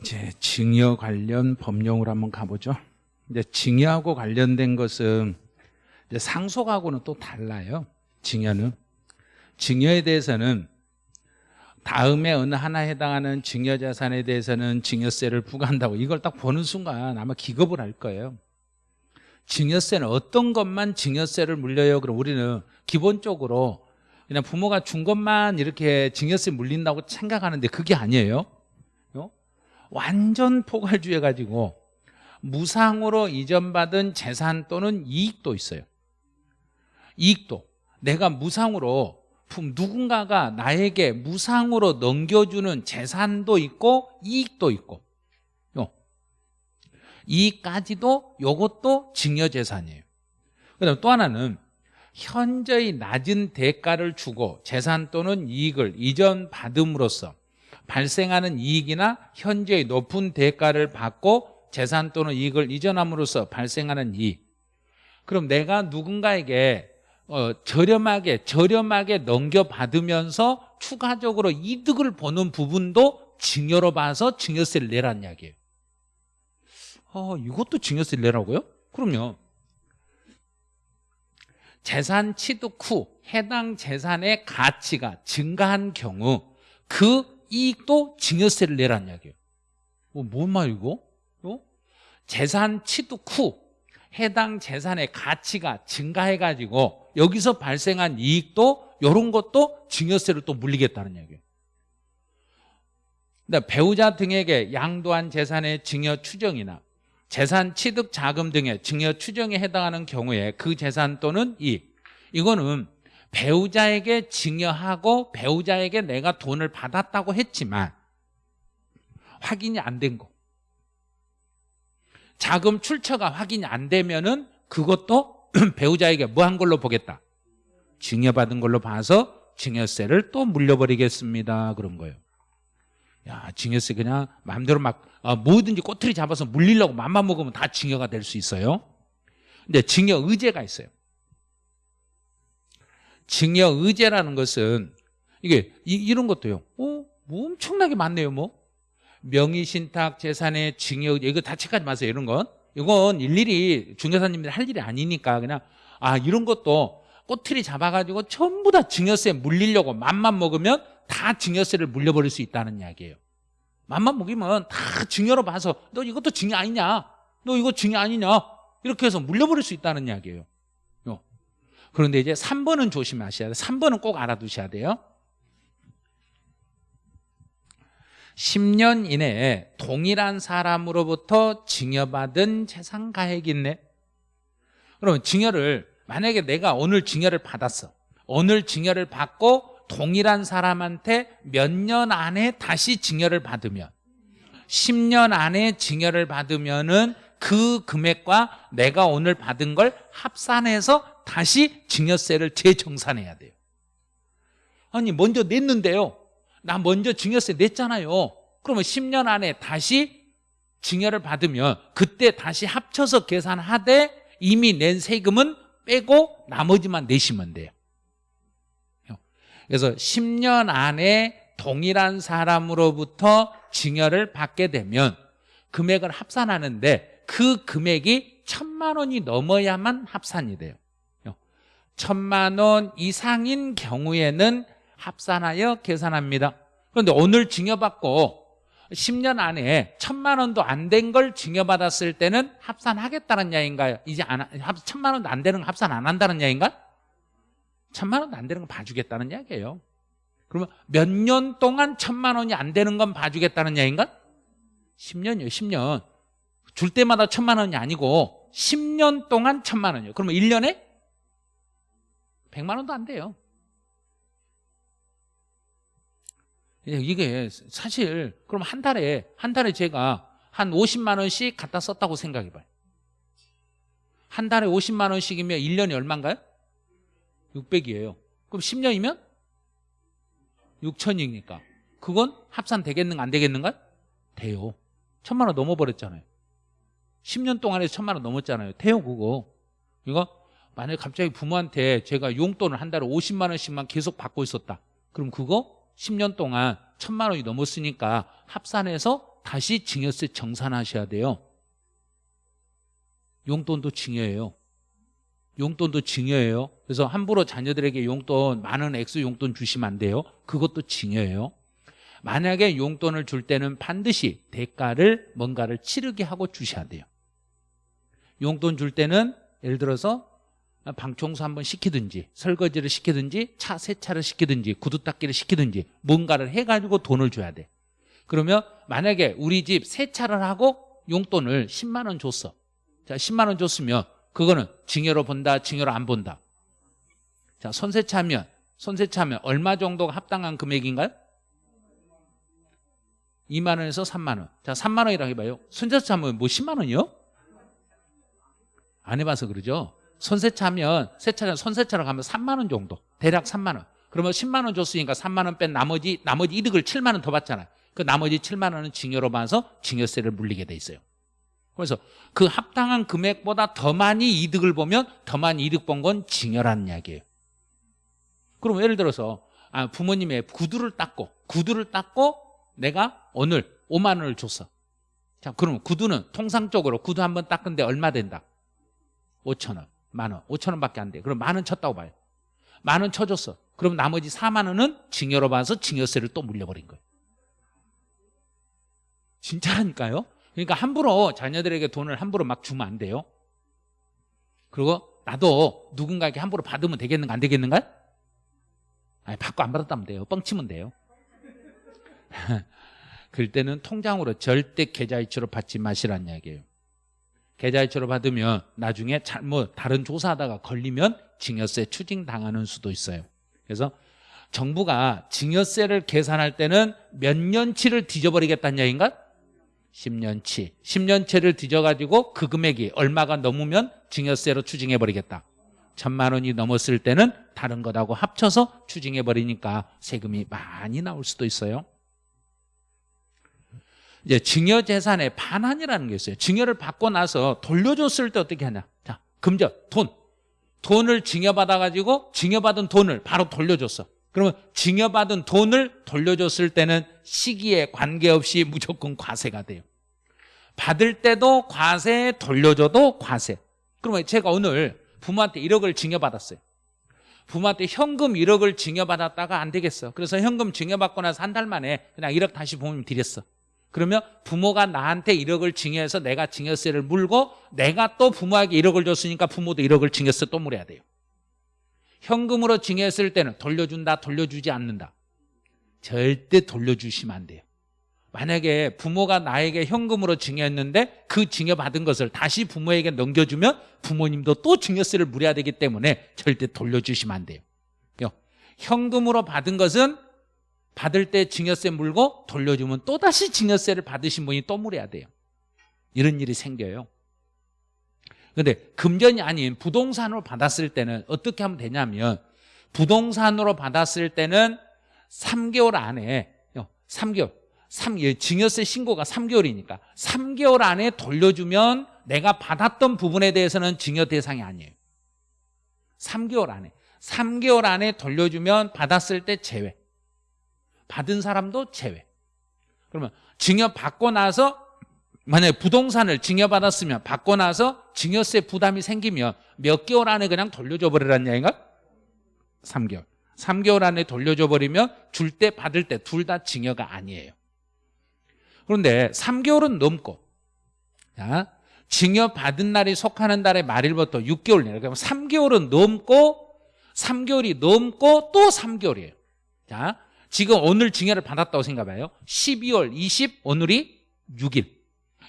이제 증여 관련 법령으로 한번 가보죠. 이제 증여하고 관련된 것은 이제 상속하고는 또 달라요. 증여는 증여에 대해서는 다음에 어느 하나에 해당하는 증여 자산에 대해서는 증여세를 부과한다고 이걸 딱 보는 순간 아마 기겁을 할 거예요. 증여세는 어떤 것만 증여세를 물려요? 그럼 우리는 기본적으로 그냥 부모가 준 것만 이렇게 증여세 물린다고 생각하는데 그게 아니에요. 어? 완전 포괄주의 가지고 무상으로 이전받은 재산 또는 이익도 있어요. 이익도 내가 무상으로 누군가가 나에게 무상으로 넘겨주는 재산도 있고 이익도 있고 요. 이익까지도 요것도 증여재산이에요 그다음 또 하나는 현저히 낮은 대가를 주고 재산 또는 이익을 이전받음으로써 발생하는 이익이나 현저히 높은 대가를 받고 재산 또는 이익을 이전함으로써 발생하는 이익. 그럼 내가 누군가에게 어, 저렴하게 저렴하게 넘겨받으면서 추가적으로 이득을 보는 부분도 증여로 봐서 증여세를 내라는 이야기예요. 어, 이것도 증여세를 내라고요? 그럼요. 재산 취득 후 해당 재산의 가치가 증가한 경우 그 이익도 증여세를 내라는 이야기예요 어, 뭔 말이고? 어? 재산 취득 후 해당 재산의 가치가 증가해가지고 여기서 발생한 이익도 이런 것도 증여세를 또 물리겠다는 얘기예요 그러니까 배우자 등에게 양도한 재산의 증여 추정이나 재산 취득 자금 등의 증여 추정에 해당하는 경우에 그 재산 또는 이익 이거는 배우자에게 증여하고 배우자에게 내가 돈을 받았다고 했지만 확인이 안 된 거. 자금 출처가 확인이 안 되면은 그것도 배우자에게 뭐 한 걸로 보겠다. 증여받은 걸로 봐서 증여세를 또 물려버리겠습니다. 그런 거예요. 야, 증여세 그냥 마음대로 막 어, 뭐든지 꼬투리 잡아서 물리려고 맘만 먹으면 다 증여가 될 수 있어요. 근데 증여 의제가 있어요. 증여 의제라는 것은 이게 이, 런 것도요. 어, 뭐 엄청나게 많네요, 뭐. 명의 신탁 재산의 증여 이거 다 체크하지 마세요, 이런 건. 이건 일일이 중개사님들이 할 일이 아니니까 그냥 아, 이런 것도 꼬투리 잡아 가지고 전부 다 증여세 물리려고 맘만 먹으면 다 증여세를 물려버릴 수 있다는 이야기예요. 맘만 먹이면 다 증여로 봐서 너 이것도 증여 아니냐? 너 이거 증여 아니냐? 이렇게 해서 물려버릴 수 있다는 이야기예요. 그런데 이제 3번은 조심하셔야 돼요. 3번은 꼭 알아두셔야 돼요. 10년 이내에 동일한 사람으로부터 증여받은 재산 가액이 있네. 그러면 증여를 만약에 내가 오늘 증여를 받았어. 오늘 증여를 받고 동일한 사람한테 몇 년 안에 다시 증여를 받으면 10년 안에 증여를 받으면 은 그 금액과 내가 오늘 받은 걸 합산해서 다시 증여세를 재정산해야 돼요. 아니 먼저 냈는데요. 나 먼저 증여세 냈잖아요. 그러면 10년 안에 다시 증여를 받으면 그때 다시 합쳐서 계산하되 이미 낸 세금은 빼고 나머지만 내시면 돼요. 그래서 10년 안에 동일한 사람으로부터 증여를 받게 되면 금액을 합산하는데 그 금액이 천만 원이 넘어야만 합산이 돼요 천만 원 이상인 경우에는 합산하여 계산합니다 그런데 오늘 증여받고 10년 안에 천만 원도 안 된 걸 증여받았을 때는 합산하겠다는 야인가요? 이제 안, 천만 원도 안 되는 거 합산 안 한다는 야인가? 천만 원도 안 되는 거 봐주겠다는 이야기예요 그러면 몇 년 동안 천만 원이 안 되는 건 봐주겠다는 이야기인가? 10년이요 10년 줄 때마다 천만 원이 아니고 10년 동안 천만 원이요 그러면 1년에 100만 원도 안 돼요. 이게 사실 그럼 한 달에 한 달에 제가 한 50만 원씩 갖다 썼다고 생각해 봐요. 한 달에 50만 원씩이면 1년이 얼마인가요? 600이에요. 그럼 10년이면 6천이니까. 그건 합산 되겠는가 안 되겠는가? 돼요. 천만 원 넘어버렸잖아요. 10년 동안에 천만 원 넘었잖아요. 돼요 그거. 이거 만약에 갑자기 부모한테 제가 용돈을 한 달에 50만 원씩만 계속 받고 있었다 그럼 그거 10년 동안 천만 원이 넘었으니까 합산해서 다시 증여세 정산하셔야 돼요. 용돈도 증여예요. 용돈도 증여예요. 그래서 함부로 자녀들에게 용돈 많은 액수 용돈 주시면 안 돼요. 그것도 증여예요. 만약에 용돈을 줄 때는 반드시 대가를 뭔가를 치르게 하고 주셔야 돼요. 용돈 줄 때는 예를 들어서 방청소 한번 시키든지 설거지를 시키든지 차 세차를 시키든지 구두 닦기를 시키든지 뭔가를 해가지고 돈을 줘야 돼. 그러면 만약에 우리 집 세차를 하고 용돈을 10만 원 줬어. 자, 10만 원 줬으면 그거는 징여로 본다, 징여로 안 본다. 자, 손세차하면 손세차하면 얼마 정도가 합당한 금액인가요? 2만 원에서 3만 원. 자, 3만 원이라고 해봐요. 손세차하면 뭐 10만 원이요? 안 해봐서 그러죠. 손세차하면 세차장 손세차로 가면 3만 원 정도. 대략 3만 원. 그러면 10만 원 줬으니까 3만 원 뺀 나머지 나머지 이득을 7만 원 더 받잖아요. 그 나머지 7만 원은 증여로 봐서 증여세를 물리게 돼 있어요. 그래서 그 합당한 금액보다 더 많이 이득을 보면 더 많이 이득 본 건 증여라는 이야기예요. 그럼 예를 들어서 아, 부모님의 구두를 닦고 구두를 닦고 내가 오늘 5만 원을 줬어. 자, 그러면 구두는 통상적으로 구두 한 번 닦은데 얼마 된다? 5천 원, 만 원, 5천 원밖에 안 돼. 그럼 만 원 쳤다고 봐요. 만 원 쳐줬어. 그럼 나머지 4만 원은 징여로 봐서 징여세를 또 물려버린 거예요. 진짜라니까요. 그러니까 함부로 자녀들에게 돈을 함부로 막 주면 안 돼요. 그리고 나도 누군가에게 함부로 받으면 되겠는가 안 되겠는가? 아니 받고 안 받았다면 돼요. 뻥치면 돼요. 그럴 때는 통장으로 절대 계좌이체로 받지 마시라는 이야기예요. 계좌이체로 받으면 나중에 잘못 다른 조사하다가 걸리면 증여세 추징당하는 수도 있어요. 그래서 정부가 증여세를 계산할 때는 몇 년치를 뒤져버리겠다는 얘기인가? 10년치. 10년치를 뒤져가지고 그 금액이 얼마가 넘으면 증여세로 추징해버리겠다. 천만 원이 넘었을 때는 다른 것하고 합쳐서 추징해버리니까 세금이 많이 나올 수도 있어요. 이제 증여 재산의 반환이라는 게 있어요. 증여를 받고 나서 돌려줬을 때 어떻게 하냐. 자, 금전, 돈. 돈을 증여받아 가지고 증여받은 돈을 바로 돌려줬어. 그러면 증여받은 돈을 돌려줬을 때는 시기에 관계없이 무조건 과세가 돼요. 받을 때도 과세, 돌려줘도 과세. 그러면 제가 오늘 부모한테 1억을 증여받았어요. 부모한테 현금 1억을 증여받았다가 안 되겠어. 그래서 현금 증여받고 나서 한 달 만에 그냥 1억 다시 부모님 드렸어. 그러면 부모가 나한테 1억을 증여해서 내가 증여세를 물고 내가 또 부모에게 1억을 줬으니까 부모도 1억을 증여세 또 물어야 돼요. 현금으로 증여했을 때는 돌려준다, 돌려주지 않는다. 절대 돌려주시면 안 돼요. 만약에 부모가 나에게 현금으로 증여했는데 그 증여받은 것을 다시 부모에게 넘겨주면 부모님도 또 증여세를 물어야 되기 때문에 절대 돌려주시면 안 돼요. 현금으로 받은 것은 받을 때 증여세 물고 돌려주면 또다시 증여세를 받으신 분이 또 물어야 돼요. 이런 일이 생겨요. 근데 금전이 아닌 부동산으로 받았을 때는 어떻게 하면 되냐면 부동산으로 받았을 때는 3개월 안에 3개월 3, 증여세 신고가 3개월이니까 3개월 안에 돌려주면 내가 받았던 부분에 대해서는 증여 대상이 아니에요 3개월 안에 3개월 안에 돌려주면 받았을 때 제외 받은 사람도 제외. 그러면 증여 받고 나서 만약에 부동산을 증여받았으면 받고 나서 증여세 부담이 생기면 몇 개월 안에 그냥 돌려줘 버리라는 얘기인가? 3개월. 3개월 안에 돌려줘 버리면 줄 때 받을 때 둘 다 증여가 아니에요. 그런데 3개월은 넘고 자, 증여받은 날이 속하는 달의 말일부터 6개월 내로 그러면 3개월은 넘고 3개월이 넘고 또 3개월이에요. 자, 지금 오늘 증여를 받았다고 생각해봐요. 12월 20 오늘이 6일.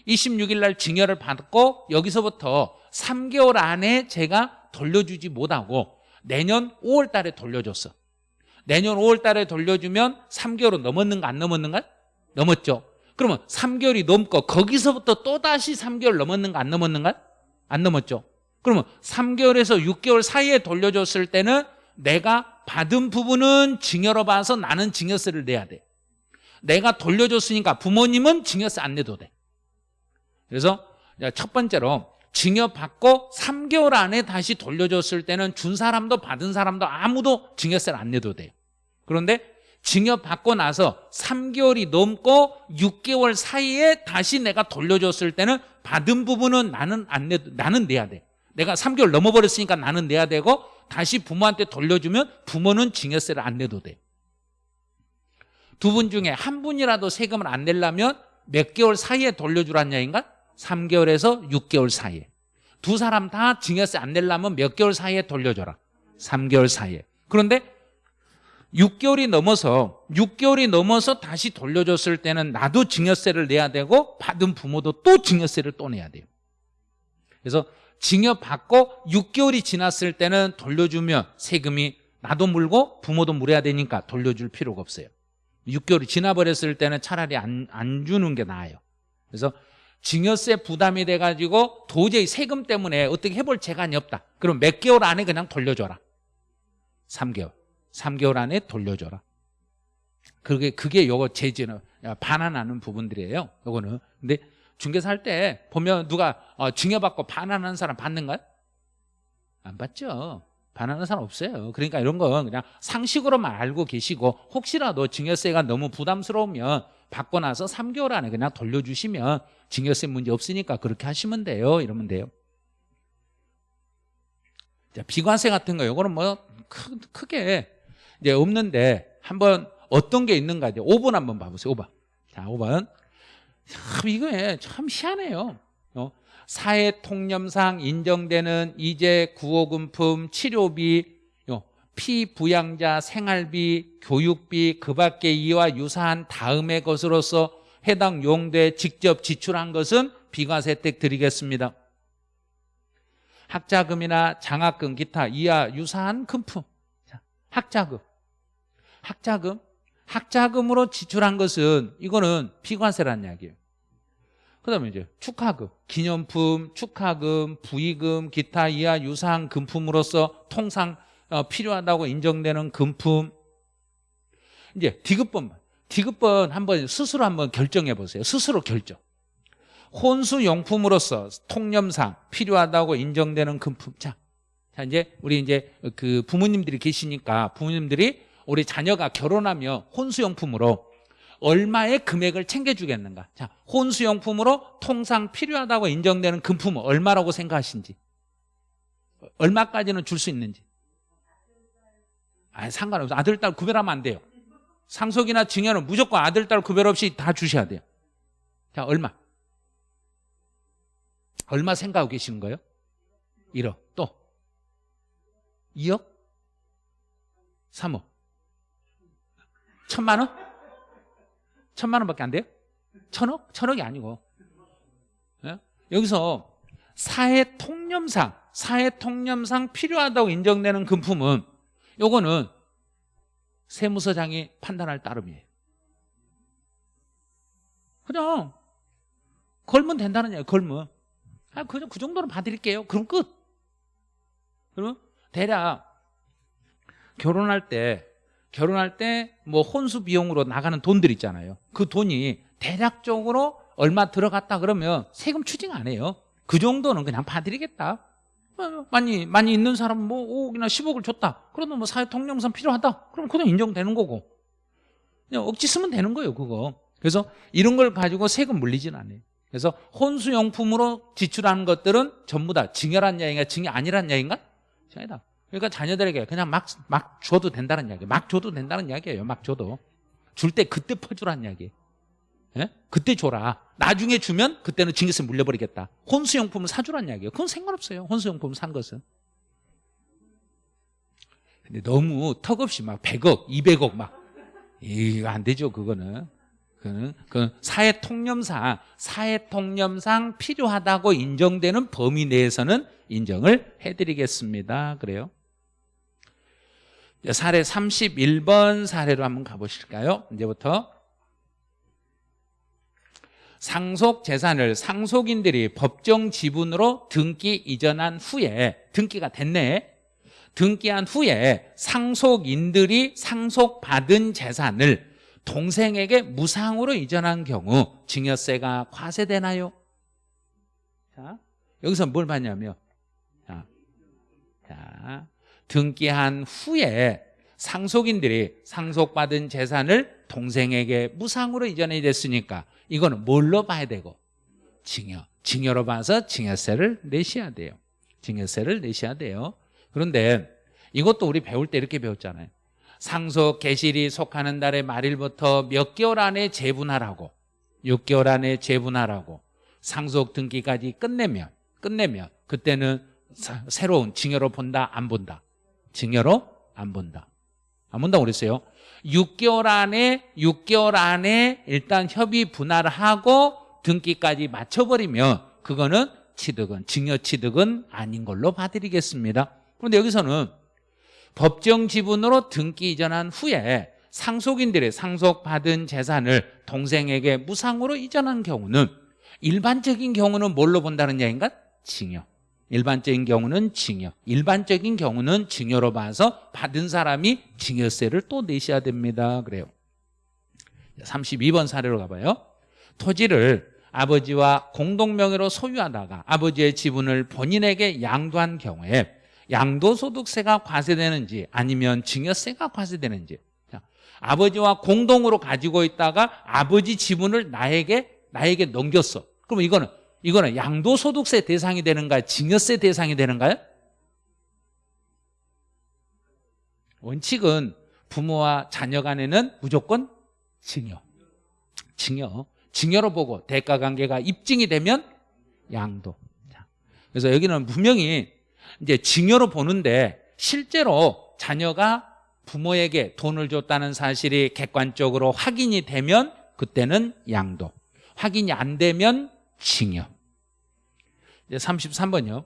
26일 날 증여를 받고 여기서부터 3개월 안에 제가 돌려주지 못하고 내년 5월 달에 돌려줬어. 내년 5월 달에 돌려주면 3개월은 넘었는가 안 넘었는가? 넘었죠. 그러면 3개월이 넘고 거기서부터 또다시 3개월 넘었는가 안 넘었는가? 안 넘었죠. 그러면 3개월에서 6개월 사이에 돌려줬을 때는 내가 받은 부분은 증여로 봐서 나는 증여세를 내야 돼. 내가 돌려줬으니까 부모님은 증여세 안 내도 돼. 그래서 첫 번째로 증여받고 3개월 안에 다시 돌려줬을 때는 준 사람도 받은 사람도 아무도 증여세를 안 내도 돼요. 그런데 징역받고 나서 3개월이 넘고 6개월 사이에 다시 내가 돌려줬을 때는 받은 부분은 나는 안 내, 나는 내야 돼. 내가 3개월 넘어버렸으니까 나는 내야 되고 다시 부모한테 돌려주면 부모는 징여세를 안 내도 돼. 두 분 중에 한 분이라도 세금을 안 내려면 몇 개월 사이에 돌려주란 얘기인가? 3개월에서 6개월 사이에. 두 사람 다 징여세 안 내려면 몇 개월 사이에 돌려줘라. 3개월 사이에. 그런데 6개월이 넘어서 6개월이 넘어서 다시 돌려줬을 때는 나도 징여세를 내야 되고 받은 부모도 또 징여세를 또 내야 돼요. 그래서 징여 받고 6개월이 지났을 때는 돌려주면 세금이 나도 물고 부모도 물어야 되니까 돌려줄 필요가 없어요. 6개월이 지나버렸을 때는 차라리 안, 안 주는 게 나아요. 그래서 징여세 부담이 돼가지고 도저히 세금 때문에 어떻게 해볼 재간이 없다. 그럼 몇 개월 안에 그냥 돌려줘라. 3개월. 3개월 안에 돌려줘라. 그게, 그게 요거 제지는 반환하는 부분들이에요. 요거는. 근데 중개사 할 때 보면 누가 어, 징여받고 반환하는 사람 받는가요? 안 받죠. 반환하는 사람 없어요. 그러니까 이런 건 그냥 상식으로만 알고 계시고 혹시라도 징여세가 너무 부담스러우면 받고 나서 3개월 안에 그냥 돌려주시면 징여세 문제 없으니까 그렇게 하시면 돼요. 이러면 돼요. 자, 비과세 같은 거 이거는 뭐 크, 크게 이제 없는데 한번 어떤 게 있는가 이제 5번 한번 봐보세요. 5번. 자, 5번. 참 이거 참 희한해요. 어? 사회 통념상 인정되는 이재 구호금품 치료비 어, 피부양자 생활비 교육비 그 밖의 이와 유사한 다음의 것으로서 해당 용도에 직접 지출한 것은 비과세 혜택 드리겠습니다. 학자금이나 장학금 기타 이와 유사한 금품 학자금 학자금 학자금으로 지출한 것은 이거는 비과세라는 이야기예요. 그 다음에 이제 축하금, 기념품, 축하금, 부의금, 기타 이하 유사한 금품으로서 통상 어, 필요하다고 인정되는 금품 이제 디귿번 디귿번 한번 스스로 한번 결정해 보세요. 스스로 결정. 혼수용품으로서 통념상 필요하다고 인정되는 금품. 자, 자 이제 우리 이제 그 부모님들이 계시니까 부모님들이 우리 자녀가 결혼하며 혼수용품으로 얼마의 금액을 챙겨주겠는가? 자 혼수용품으로 통상 필요하다고 인정되는 금품은 얼마라고 생각하신지? 얼마까지는 줄 수 있는지? 아 상관없어. 아들 딸 구별하면 안 돼요. 상속이나 증여는 무조건 아들 딸 구별 없이 다 주셔야 돼요. 자 얼마? 얼마 생각하고 계시는 거예요? 1억. 또? 2억? 3억. 천만 원? 천만 원밖에 안 돼요? 천억? 천억이 아니고 예? 여기서 사회 통념상 사회 통념상 필요하다고 인정되는 금품은 요거는 세무서장이 판단할 따름이에요 그냥 걸면 된다는 얘기예요 걸면 아, 그냥 그 정도는 봐드릴게요 그럼 끝 그러면 대략 결혼할 때 결혼할 때 뭐 혼수 비용으로 나가는 돈들 있잖아요. 그 돈이 대략적으로 얼마 들어갔다 그러면 세금 추징 안 해요. 그 정도는 그냥 봐드리겠다. 어, 많이 많이 있는 사람은 뭐 5억이나 10억을 줬다. 그러면 뭐 사회 통념상 필요하다. 그럼 그냥 인정되는 거고. 그냥 억지 쓰면 되는 거예요, 그거. 그래서 이런 걸 가지고 세금 물리진 않아요. 그래서 혼수용품으로 지출하는 것들은 전부 다 증여란 이야기인가 증여 아니란 이야기인가? 아니다. 그러니까 자녀들에게 그냥 막, 막 줘도 된다는 이야기. 막 줘도 된다는 이야기예요. 막 줘도. 줄 때 그때 퍼주라는 이야기. 예? 그때 줘라. 나중에 주면 그때는 징계세 물려버리겠다. 혼수용품을 사주라는 이야기예요. 그건 상관없어요. 혼수용품 산 것은. 근데 너무 턱없이 막 100억, 200억 막. 이거 안 되죠. 그거는. 그는 그 사회 통념상 사회 통념상 필요하다고 인정되는 범위 내에서는 인정을 해드리겠습니다. 그래요. 사례 31번 사례로 한번 가보실까요? 이제부터 상속 재산을 상속인들이 법정 지분으로 등기 이전한 후에 등기가 됐네 등기한 후에 상속인들이 상속받은 재산을 동생에게 무상으로 이전한 경우 증여세가 과세되나요? 자, 여기서 뭘 봤냐면 자, 자 등기한 후에 상속인들이 상속받은 재산을 동생에게 무상으로 이전이 됐으니까 이거는 뭘로 봐야 되고? 징여 징여로 봐서 징여세를 내셔야 돼요. 징여세를 내셔야 돼요. 그런데 이것도 우리 배울 때 이렇게 배웠잖아요. 상속 개실이 속하는 달의 말일부터 몇 개월 안에 재분할하고 6개월 안에 재분할하고 상속 등기까지 끝내면 끝내면 그때는 사- 새로운 징여로 본다 안 본다 징여로 안 본다. 안 본다고 그랬어요. 6개월 안에 6개월 안에 일단 협의 분할을 하고 등기까지 맞춰버리면 그거는 취득은 징여 취득은 아닌 걸로 봐드리겠습니다. 그런데 여기서는 법정 지분으로 등기 이전한 후에 상속인들의 상속받은 재산을 동생에게 무상으로 이전한 경우는 일반적인 경우는 뭘로 본다는 얘기인가? 징여 일반적인 경우는 징여 일반적인 경우는 징여로 봐서 받은 사람이 징여세를 또 내셔야 됩니다. 그래요. 32번 사례로 가봐요. 토지를 아버지와 공동명의로 소유하다가 아버지의 지분을 본인에게 양도한 경우에 양도소득세가 과세되는지 아니면 징여세가 과세되는지. 자, 아버지와 공동으로 가지고 있다가 아버지 지분을 나에게 나에게 넘겼어. 그럼 이거는 이거는 양도소득세 대상이 되는가요? 징여세 대상이 되는가요? 원칙은 부모와 자녀 간에는 무조건 징여 징여 징여로 보고 대가 관계가 입증이 되면 양도 자, 그래서 여기는 분명히 이제 징여로 보는데 실제로 자녀가 부모에게 돈을 줬다는 사실이 객관적으로 확인이 되면 그때는 양도 확인이 안 되면 징여 이제 33번요.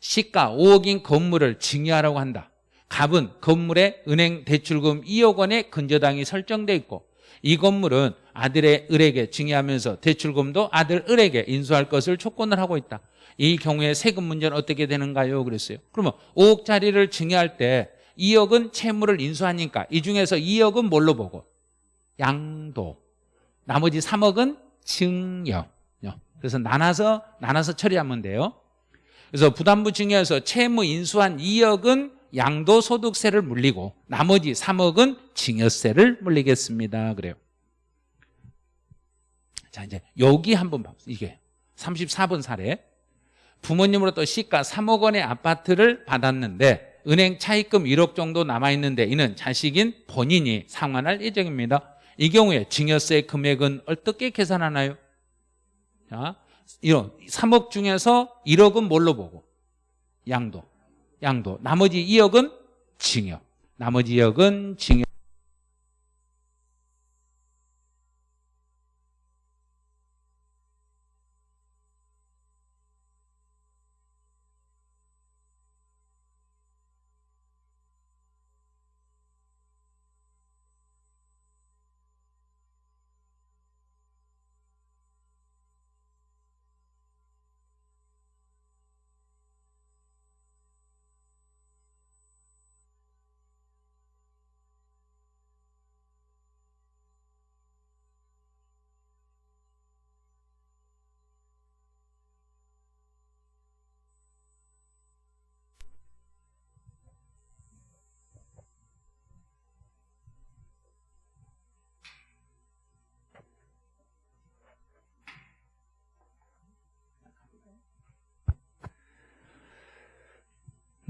시가 5억인 건물을 징여하라고 한다. 갑은 건물에 은행 대출금 2억 원의 근저당이 설정돼 있고 이 건물은 아들의 을에게 징여하면서 대출금도 아들 을에게 인수할 것을 조건을 하고 있다. 이 경우에 세금 문제는 어떻게 되는가요? 그랬어요. 그러면 5억짜리를 징여할 때 2억은 채무를 인수하니까 이 중에서 2억은 뭘로 보고? 양도. 나머지 3억은 증여 그래서 나눠서 나눠서 처리하면 돼요. 그래서 부담부 증여에서 채무 인수한 2억은 양도소득세를 물리고 나머지 3억은 징여세를 물리겠습니다. 그래요. 자 이제 여기 한번 봐 이게 34번 사례. 부모님으로부터 시가 3억 원의 아파트를 받았는데 은행 차입금 1억 정도 남아있는데 이는 자식인 본인이 상환할 예정입니다 이 경우에 징여세 금액은 어떻게 계산하나요? 자, 이런 3억 중에서 1억은 뭘로 보고? 양도 양도 나머지 2억은 징여 나머지 2억은 징여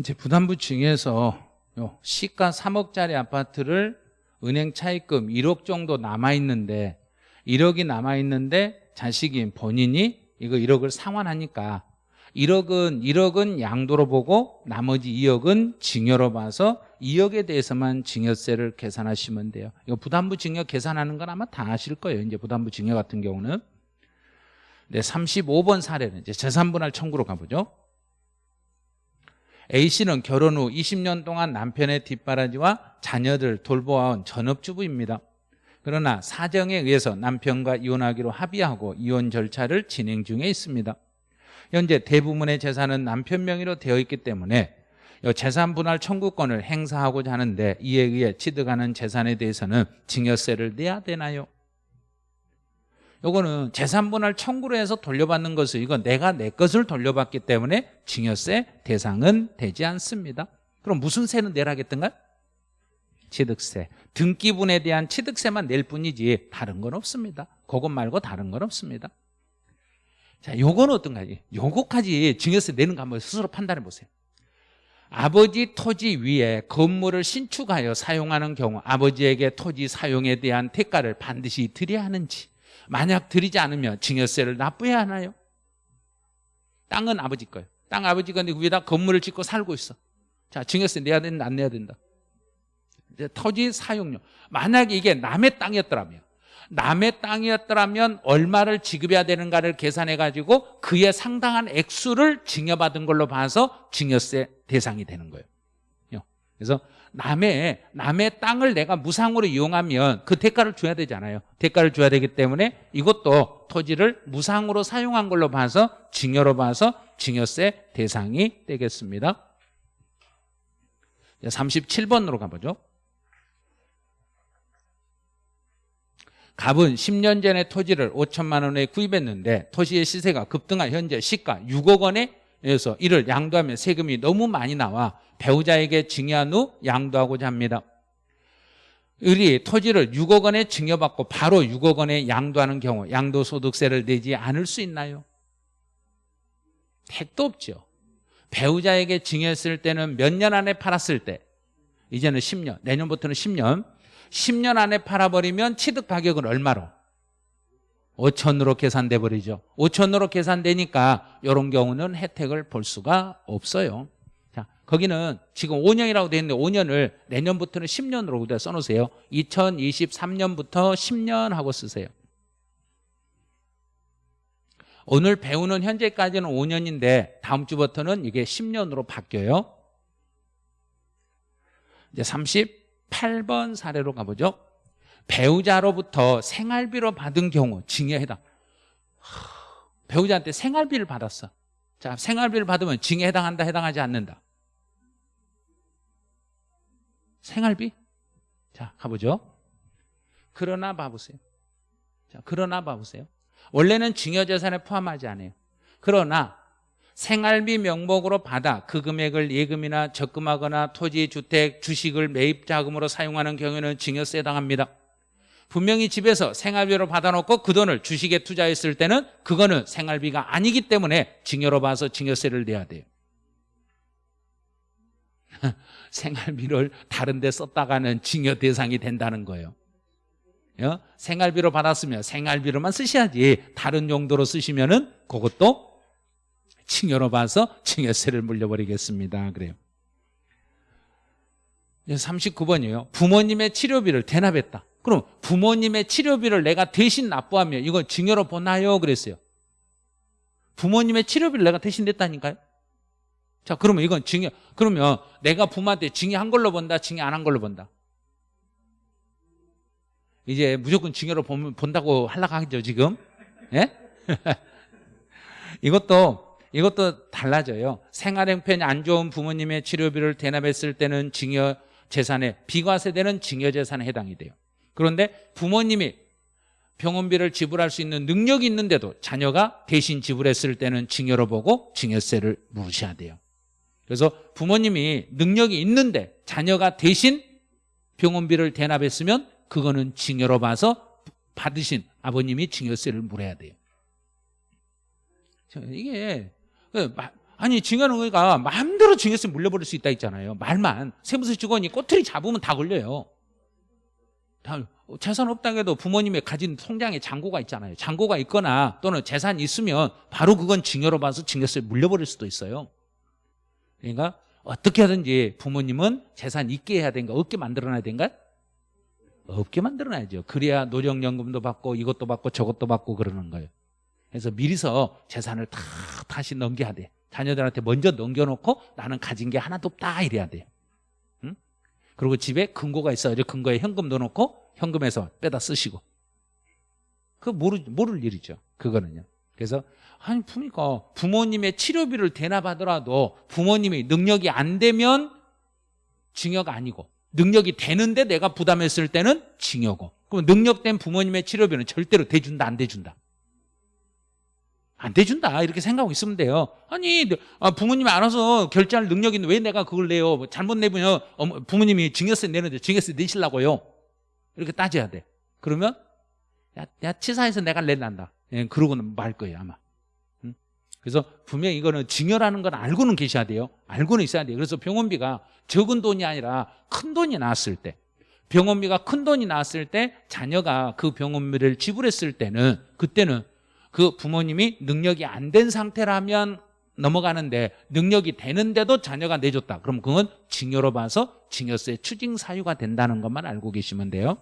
이제 부담부 징에서 요 시가 3억짜리 아파트를 은행 차입금 1억 정도 남아있는데 1억이 남아있는데 자식인 본인이 이거 1억을 상환하니까 1억은 1억은 양도로 보고 나머지 2억은 징여로 봐서 2억에 대해서만 징여세를 계산하시면 돼요. 이거 부담부 징여 계산하는 건 아마 다 아실 거예요. 이제 부담부 징여 같은 경우는 네, 35번 사례는 이제 재산분할 청구로 가보죠. A씨는 결혼 후 20년 동안 남편의 뒷바라지와 자녀들 돌보아온 전업주부입니다. 그러나 사정에 의해서 남편과 이혼하기로 합의하고 이혼 절차를 진행 중에 있습니다. 현재 대부분의 재산은 남편 명의로 되어 있기 때문에 이 재산 분할 청구권을 행사하고자 하는데 이에 의해 취득하는 재산에 대해서는 징여세를 내야 되나요? 요거는 재산 분할 청구로 해서 돌려받는 것을 이건 내가 내 것을 돌려받기 때문에 징여세 대상은 되지 않습니다. 그럼 무슨 세는 내라겠던가? 취득세. 등기분에 대한 취득세만 낼 뿐이지 다른 건 없습니다. 그것 말고 다른 건 없습니다. 자, 요건 어떤가지? 요거까지 증여세 내는 거 한번 스스로 판단해 보세요. 아버지 토지 위에 건물을 신축하여 사용하는 경우 아버지에게 토지 사용에 대한 대가를 반드시 드려야 하는지 만약 드리지 않으면 증여세를 납부해야 하나요? 땅은 아버지 거예요. 땅 아버지 건데 위에다 건물을 짓고 살고 있어. 자, 증여세 내야 된다, 안 내야 된다. 이제 토지 사용료. 만약에 이게 남의 땅이었더라면 남의 땅이었더라면 얼마를 지급해야 되는가를 계산해 가지고 그에 상당한 액수를 증여받은 걸로 봐서 증여세 대상이 되는 거예요. 그래서 남의 남의 땅을 내가 무상으로 이용하면 그 대가를 줘야 되잖아요. 대가를 줘야 되기 때문에 이것도 토지를 무상으로 사용한 걸로 봐서 증여로 봐서 증여세 대상이 되겠습니다. 37번으로 가보죠. 갑은 10년 전에 토지를 5천만 원에 구입했는데 토지의 시세가 급등한 현재 시가 6억 원에 서 이를 양도하면 세금이 너무 많이 나와 배우자에게 증여한 후 양도하고자 합니다. 을이 토지를 6억 원에 증여받고 바로 6억 원에 양도하는 경우 양도소득세를 내지 않을 수 있나요? 택도 없죠. 배우자에게 증여했을 때는 몇 년 안에 팔았을 때 이제는 10년, 내년부터는 10년 10년 안에 팔아버리면 취득 가격은 얼마로? 5천으로 계산돼 버리죠 5천으로 계산되니까 이런 경우는 혜택을 볼 수가 없어요 자, 거기는 지금 5년이라고 되어 있는데 5년을 내년부터는 10년으로 써놓으세요. 2023년부터 10년 하고 쓰세요. 오늘 배우는 현재까지는 5년인데 다음 주부터는 이게 10년으로 바뀌어요. 이제 38번 사례로 가보죠. 배우자로부터 생활비로 받은 경우 징에 해당. 배우자한테 생활비를 받았어. 자 생활비를 받으면 징에 해당한다 해당하지 않는다 생활비? 자 가보죠. 그러나 봐보세요. 자 그러나 봐보세요. 원래는 증여재산에 포함하지 않아요. 그러나 생활비 명목으로 받아 그 금액을 예금이나 적금하거나 토지, 주택, 주식을 매입 자금으로 사용하는 경우에는 증여세 해당합니다. 분명히 집에서 생활비로 받아놓고 그 돈을 주식에 투자했을 때는 그거는 생활비가 아니기 때문에 증여로 봐서 증여세를 내야 돼요 생활비를 다른 데 썼다가는 증여 대상이 된다는 거예요 어? 생활비로 받았으면 생활비로만 쓰셔야지 다른 용도로 쓰시면 은 그것도 증여로 봐서 증여세를 물려버리겠습니다 그래요 39번이에요 부모님의 치료비를 대납했다 그럼 부모님의 치료비를 내가 대신 납부하면 이건 증여로 보나요? 그랬어요. 부모님의 치료비를 내가 대신 냈다니까요. 자, 그러면 이건 증여. 그러면 내가 부모한테 증여한 걸로 본다, 증여 안 한 걸로 본다. 이제 무조건 증여로 보면, 본다고 하려고 하죠, 지금. 예? 이것도, 이것도 달라져요. 생활 형편이 안 좋은 부모님의 치료비를 대납했을 때는 증여 재산에, 비과세되는 증여 재산에 해당이 돼요. 그런데 부모님이 병원비를 지불할 수 있는 능력이 있는데도 자녀가 대신 지불했을 때는 증여로 보고 증여세를 물으셔야 돼요 그래서 부모님이 능력이 있는데 자녀가 대신 병원비를 대납했으면 그거는 증여로 봐서 받으신 아버님이 증여세를 물어야 돼요. 이게 그 아니 증여는 우리가 마음대로 증여세 물려버릴 수 있다 했잖아요. 말만. 세무서 직원이 꼬투리 잡으면 다 걸려요. 재산 없다고 해도 부모님의 가진 통장에 잔고가 있잖아요. 잔고가 있거나 또는 재산이 있으면 바로 그건 증여로 봐서 증여세 물려버릴 수도 있어요 그러니까 어떻게 하든지 부모님은 재산 있게 해야 되는가 없게 만들어놔야 되는가 없게 만들어놔야죠 그래야 노령연금도 받고 이것도 받고 저것도 받고 그러는 거예요 그래서 미리서 재산을 다 다시 넘겨야 돼 자녀들한테 먼저 넘겨놓고 나는 가진 게 하나도 없다 이래야 돼요 그리고 집에 금고가 있어요. 금고에 현금 넣어놓고 현금에서 빼다 쓰시고. 그 모르, 모를 일이죠. 그거는요. 그래서 아니 그러니까 부모님의 치료비를 대납하더라도 부모님이 능력이 안 되면 증여가 아니고 능력이 되는데 내가 부담했을 때는 증여고 그럼 능력된 부모님의 치료비는 절대로 대준다 안 대준다? 안 대준다 이렇게 생각하고 있으면 돼요. 아니 아, 부모님이 알아서 결제할 능력이 있는데 왜 내가 그걸 내요? 뭐 잘못 내면 부모님이 증여세 내는데 증여세 내시려고요. 이렇게 따져야 돼. 그러면 야, 야 치사해서 내가 낼란다. 예, 그러고는 말 거예요 아마. 응? 그래서 분명히 이거는 증여라는 건 알고는 계셔야 돼요 알고는 있어야 돼요 그래서 병원비가 적은 돈이 아니라 큰 돈이 나왔을 때 병원비가 큰 돈이 나왔을 때 자녀가 그 병원비를 지불했을 때는 그때는 그 부모님이 능력이 안 된 상태라면 넘어가는데 능력이 되는데도 자녀가 내줬다. 그럼 그건 증여로 봐서 증여세 추징 사유가 된다는 것만 알고 계시면 돼요.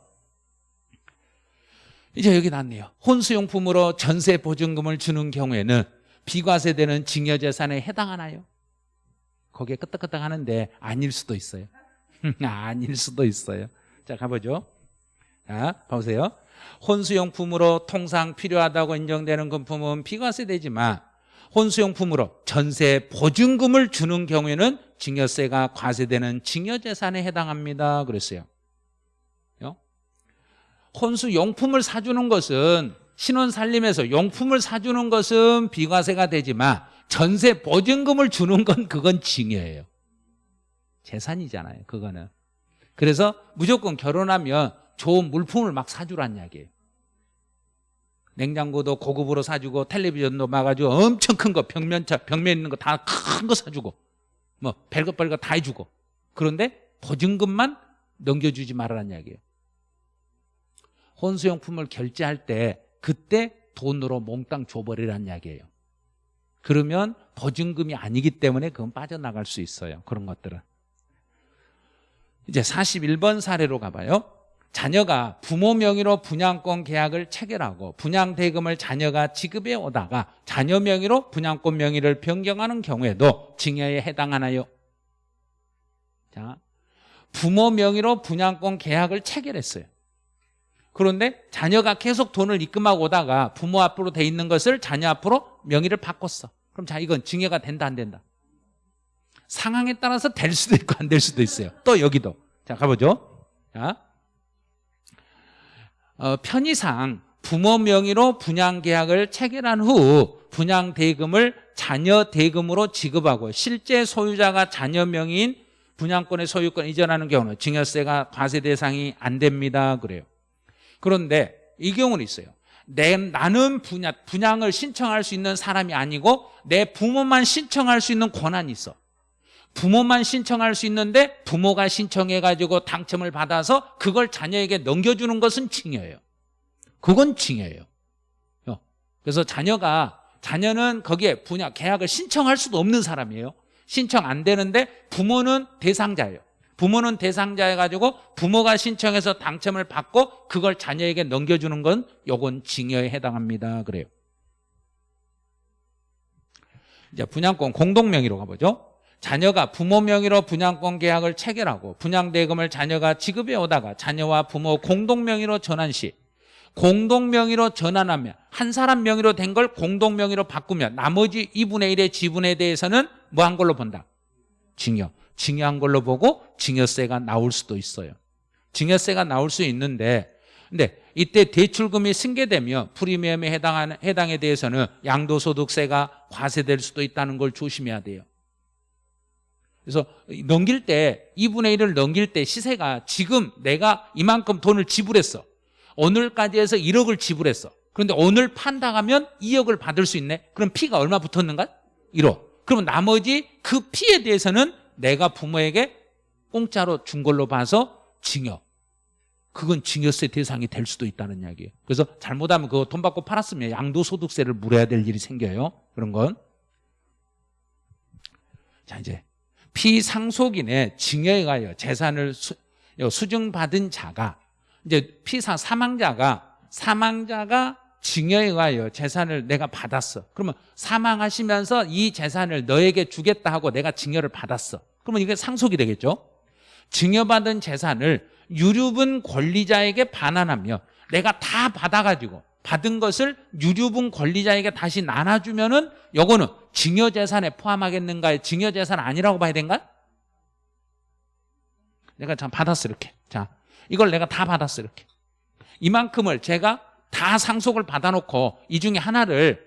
이제 여기 났네요. 혼수용품으로 전세 보증금을 주는 경우에는 비과세되는 증여재산에 해당하나요? 거기에 끄떡끄떡 하는데 아닐 수도 있어요. 아닐 수도 있어요. 자, 가보죠. 자, 보세요. 혼수용품으로 통상 필요하다고 인정되는 금품은 비과세되지만 혼수용품으로 전세 보증금을 주는 경우에는 증여세가 과세되는 증여재산에 해당합니다. 그랬어요. 혼수용품을 사주는 것은 신혼 살림에서 용품을 사주는 것은 비과세가 되지만 전세 보증금을 주는 건 그건 증여예요. 재산이잖아요. 그거는. 그래서 무조건 결혼하면 좋은 물품을 막 사주란 이야기예요. 냉장고도 고급으로 사주고 텔레비전도 막아주고 엄청 큰 거 벽면차 벽면 있는 거 다 큰 거 사주고 뭐 별것 별것 다 해주고 그런데 보증금만 넘겨주지 말라는 이야기예요. 혼수용품을 결제할 때 그때 돈으로 몽땅 줘버리라는 이야기예요. 그러면 보증금이 아니기 때문에 그건 빠져나갈 수 있어요. 그런 것들은. 이제 41번 사례로 가봐요. 자녀가 부모 명의로 분양권 계약을 체결하고 분양 대금을 자녀가 지급해 오다가 자녀 명의로 분양권 명의를 변경하는 경우에도 징여에 해당하나요? 자, 부모 명의로 분양권 계약을 체결했어요. 그런데 자녀가 계속 돈을 입금하고 오다가 부모 앞으로 돼 있는 것을 자녀 앞으로 명의를 바꿨어. 그럼 자 이건 징여가 된다 안 된다? 상황에 따라서 될 수도 있고 안 될 수도 있어요. 또 여기도 자 가보죠. 자 어, 편의상 부모 명의로 분양 계약을 체결한 후 분양 대금을 자녀 대금으로 지급하고 실제 소유자가 자녀 명의인 분양권의 소유권 이전하는 경우는 증여세가 과세 대상이 안 됩니다. 그래요. 그런데 이 경우는 있어요. 내, 나는 분양, 분양을 신청할 수 있는 사람이 아니고 내 부모만 신청할 수 있는 권한이 있어. 부모만 신청할 수 있는데 부모가 신청해가지고 당첨을 받아서 그걸 자녀에게 넘겨주는 것은 징여예요. 그건 징여예요. 어. 그래서 자녀가 자녀는 거기에 분양 계약을 신청할 수도 없는 사람이에요. 신청 안 되는데 부모는 대상자예요. 부모는 대상자 해 가지고 부모가 신청해서 당첨을 받고 그걸 자녀에게 넘겨주는 건 요건 징여에 해당합니다. 그래요. 이제 분양권 공동 명의로 가보죠. 자녀가 부모 명의로 분양권 계약을 체결하고 분양 대금을 자녀가 지급해 오다가 자녀와 부모 공동 명의로 전환 시 공동 명의로 전환하면 한 사람 명의로 된 걸 공동 명의로 바꾸면 나머지 2분의 1의 지분에 대해서는 뭐 한 걸로 본다? 징여. 징여한 걸로 보고 징여세가 나올 수도 있어요. 징여세가 나올 수 있는데 근데 이때 대출금이 승계되며 프리미엄에 해당하는 해당에 대해서는 양도소득세가 과세될 수도 있다는 걸 조심해야 돼요. 그래서 넘길 때 2분의 1을 넘길 때 시세가 지금 내가 이만큼 돈을 지불했어. 오늘까지 해서 1억을 지불했어. 그런데 오늘 판다가면 2억을 받을 수 있네. 그럼 피가 얼마 붙었는가? 1억. 그러면 나머지 그 피에 대해서는 내가 부모에게 공짜로 준 걸로 봐서 징여. 그건 징여세 대상이 될 수도 있다는 이야기예요. 그래서 잘못하면 그거 돈 받고 팔았으면 양도소득세를 물어야 될 일이 생겨요. 그런 건. 자, 이제 피상속인의 징여에 가여 재산을 수, 수증받은 자가 이제 피상 사망자가 사망자가 징여에 의하여 재산을 내가 받았어. 그러면 사망하시면서 이 재산을 너에게 주겠다 하고 내가 징여를 받았어. 그러면 이게 상속이 되겠죠. 징여받은 재산을 유류분 권리자에게 반환하며 내가 다 받아가지고 받은 것을 유류분 권리자에게 다시 나눠주면은 요거는 징여재산에 포함하겠는가요? 징여재산 아니라고 봐야 된가? 내가 참 받았어 이렇게 자 이걸 내가 다 받았어 이렇게 이만큼을 제가 다 상속을 받아놓고 이 중에 하나를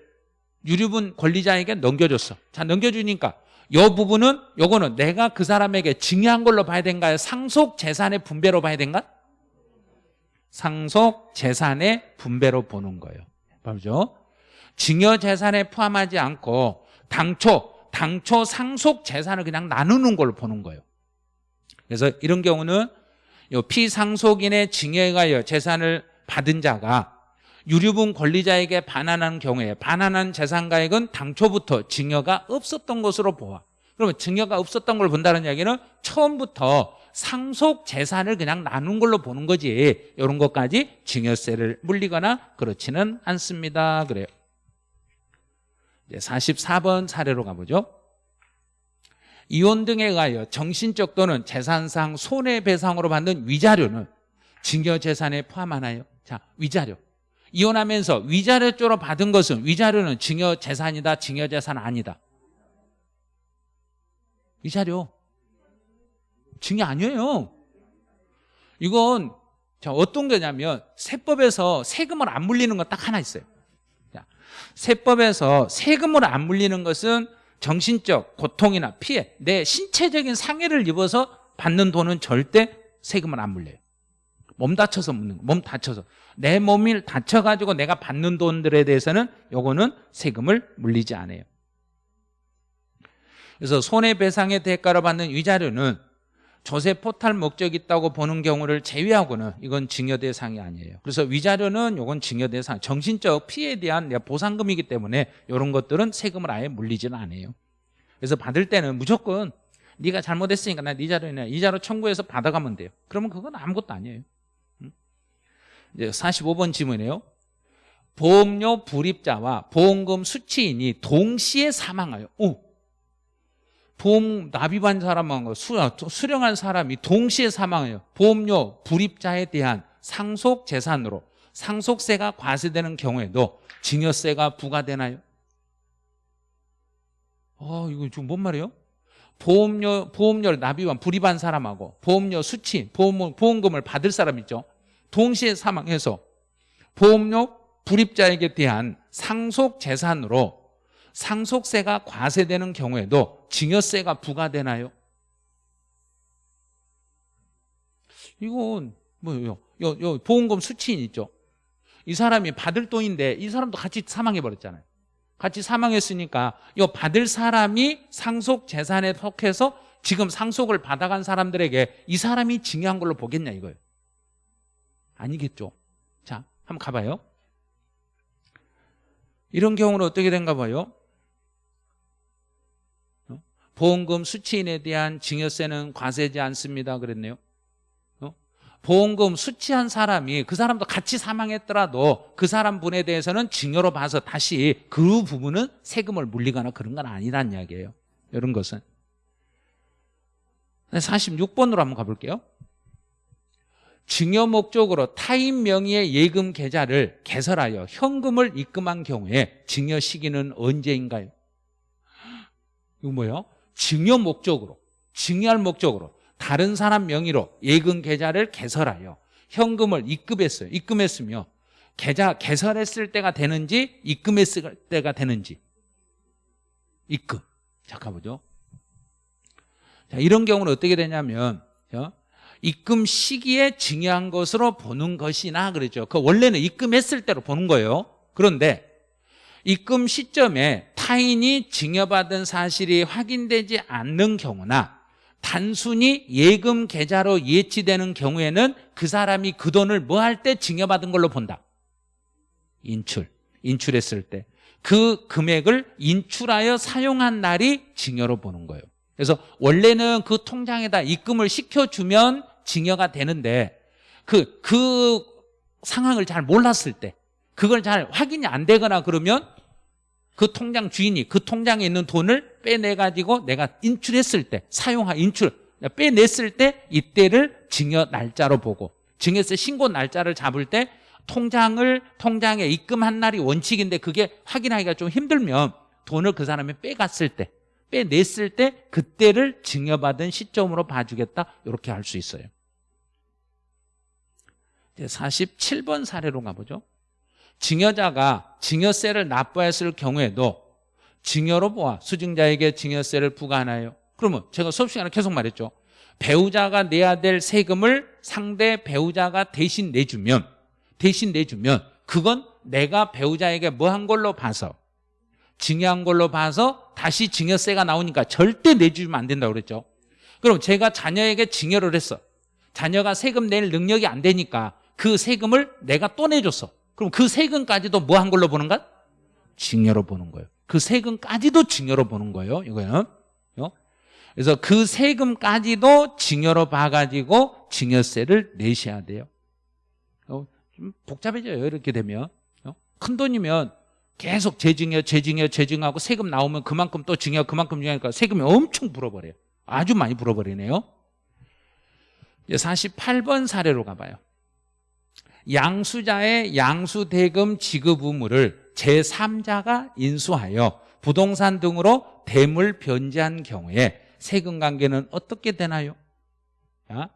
유류분 권리자에게 넘겨줬어. 자, 넘겨주니까 요 부분은 요거는 내가 그 사람에게 증여한 걸로 봐야 된가요? 상속 재산의 분배로 봐야 된가? 상속 재산의 분배로 보는 거예요. 맞죠? 증여 재산에 포함하지 않고 당초 당초 상속 재산을 그냥 나누는 걸로 보는 거예요. 그래서 이런 경우는 요 피상속인의 증여에 가여 재산을 받은 자가 유류분 권리자에게 반환한 경우에 반환한 재산가액은 당초부터 증여가 없었던 것으로 보아. 그러면 증여가 없었던 걸 본다는 이야기는 처음부터 상속 재산을 그냥 나눈 걸로 보는 거지. 이런 것까지 증여세를 물리거나 그렇지는 않습니다. 그래요. 이제 44번 사례로 가보죠. 이혼 등에 의하여 정신적 또는 재산상 손해배상으로 받는 위자료는 증여재산에 포함하나요? 자, 위자료. 이혼하면서 위자료 쪽으로 받은 것은 위자료는 증여 재산이다, 증여 재산 아니다. 위자료. 증여 아니에요. 이건 자, 어떤 거냐면 세법에서 세금을 안 물리는 건 딱 하나 있어요. 자, 세법에서 세금을 안 물리는 것은 정신적 고통이나 피해, 내 신체적인 상해를 입어서 받는 돈은 절대 세금을 안 물려요. 몸 다쳐서 묻는 거, 몸 다쳐서 내 몸을 다쳐가지고 내가 받는 돈들에 대해서는 요거는 세금을 물리지 않아요. 그래서 손해배상의 대가로 받는 위자료는 조세 포탈 목적이 있다고 보는 경우를 제외하고는 이건 증여 대상이 아니에요. 그래서 위자료는 이건 증여 대상, 정신적 피해에 대한 보상금이기 때문에 이런 것들은 세금을 아예 물리지는 않아요. 그래서 받을 때는 무조건 네가 잘못했으니까 나 네 자료냐 이자료 청구해서 받아가면 돼요. 그러면 그건 아무것도 아니에요. 이제 45번 질문이에요. 보험료 불입자와 보험금 수취인이 동시에 사망하여 오, 보험 납입한 사람하고 수령한 사람이 동시에 사망해요. 보험료 불입자에 대한 상속 재산으로 상속세가 과세되는 경우에도 증여세가 부과되나요? 어, 이거 지금 뭔 말이에요? 보험료, 보험료를 납입한, 불입한 사람하고 보험료 수치, 보험, 보험금을 받을 사람 있죠? 동시에 사망해서 보험료 불입자에게 대한 상속 재산으로 상속세가 과세되는 경우에도 증여세가 부과되나요? 이건 뭐요? 요, 요 보험금 수취인 있죠. 이 사람이 받을 돈인데 이 사람도 같이 사망해 버렸잖아요. 같이 사망했으니까 이 받을 사람이 상속 재산에 속해서 지금 상속을 받아간 사람들에게 이 사람이 증여한 걸로 보겠냐 이거예요. 아니겠죠. 자, 한번 가봐요. 이런 경우는 어떻게 된가 봐요. 보험금 수취인에 대한 증여세는 과세지 않습니다 그랬네요 어? 보험금 수취한 사람이 그 사람도 같이 사망했더라도 그 사람 분에 대해서는 증여로 봐서 다시 그 부분은 세금을 물리거나 그런 건 아니란 이야기예요 이런 것은 46번으로 한번 가볼게요 증여 목적으로 타인 명의의 예금 계좌를 개설하여 현금을 입금한 경우에 증여 시기는 언제인가요? 이거 뭐예요? 증여 목적으로 증여할 목적으로 다른 사람 명의로 예금 계좌를 개설하여 현금을 입금했어요. 입금했으며 계좌 개설했을 때가 되는지 입금했을 때가 되는지. 입금. 잠깐 보죠 자, 이런 경우는 어떻게 되냐면 입금 시기에 증여한 것으로 보는 것이나 그러죠. 그 원래는 입금했을 때로 보는 거예요. 그런데 입금 시점에 타인이 증여받은 사실이 확인되지 않는 경우나 단순히 예금 계좌로 예치되는 경우에는 그 사람이 그 돈을 뭐 할 때 증여받은 걸로 본다. 인출, 인출했을 때. 그 금액을 인출하여 사용한 날이 증여로 보는 거예요. 그래서 원래는 그 통장에다 입금을 시켜주면 증여가 되는데 그, 그 상황을 잘 몰랐을 때 그걸 잘 확인이 안 되거나 그러면 그 통장 주인이 그 통장에 있는 돈을 빼내가지고 내가 인출했을 때 사용한 인출 빼냈을 때 이때를 증여 날짜로 보고 증여세 신고 날짜를 잡을 때 통장을 통장에 입금한 날이 원칙인데 그게 확인하기가 좀 힘들면 돈을 그 사람이 빼갔을 때 빼냈을 때 그때를 증여받은 시점으로 봐주겠다 이렇게 할 수 있어요 47번 사례로 가보죠 증여자가 증여세를 납부했을 경우에도 증여로 보아 수증자에게 증여세를 부과하나요? 그러면 제가 수업 시간에 계속 말했죠. 배우자가 내야 될 세금을 상대 배우자가 대신 내주면 대신 내주면 그건 내가 배우자에게 뭐 한 걸로 봐서 증여한 걸로 봐서 다시 증여세가 나오니까 절대 내주면 안 된다고 그랬죠. 그럼 제가 자녀에게 증여를 했어. 자녀가 세금 낼 능력이 안 되니까 그 세금을 내가 또 내줬어. 그럼 그 세금까지도 뭐 한 걸로 보는 가? 증여로 보는 거예요. 그 세금까지도 증여로 보는 거예요. 이거는. 어? 그래서 그 세금까지도 증여로 봐가지고 증여세를 내셔야 돼요. 어, 좀 복잡해져요. 이렇게 되면. 어? 큰 돈이면 계속 재증여, 재증여, 재증하고 세금 나오면 그만큼 또 증여, 그만큼 증여하니까 세금이 엄청 불어버려요. 아주 많이 불어버리네요. 이제 48번 사례로 가봐요. 양수자의 양수대금 지급 의무를 제3자가 인수하여 부동산 등으로 대물 변제한 경우에 세금 관계는 어떻게 되나요? 자,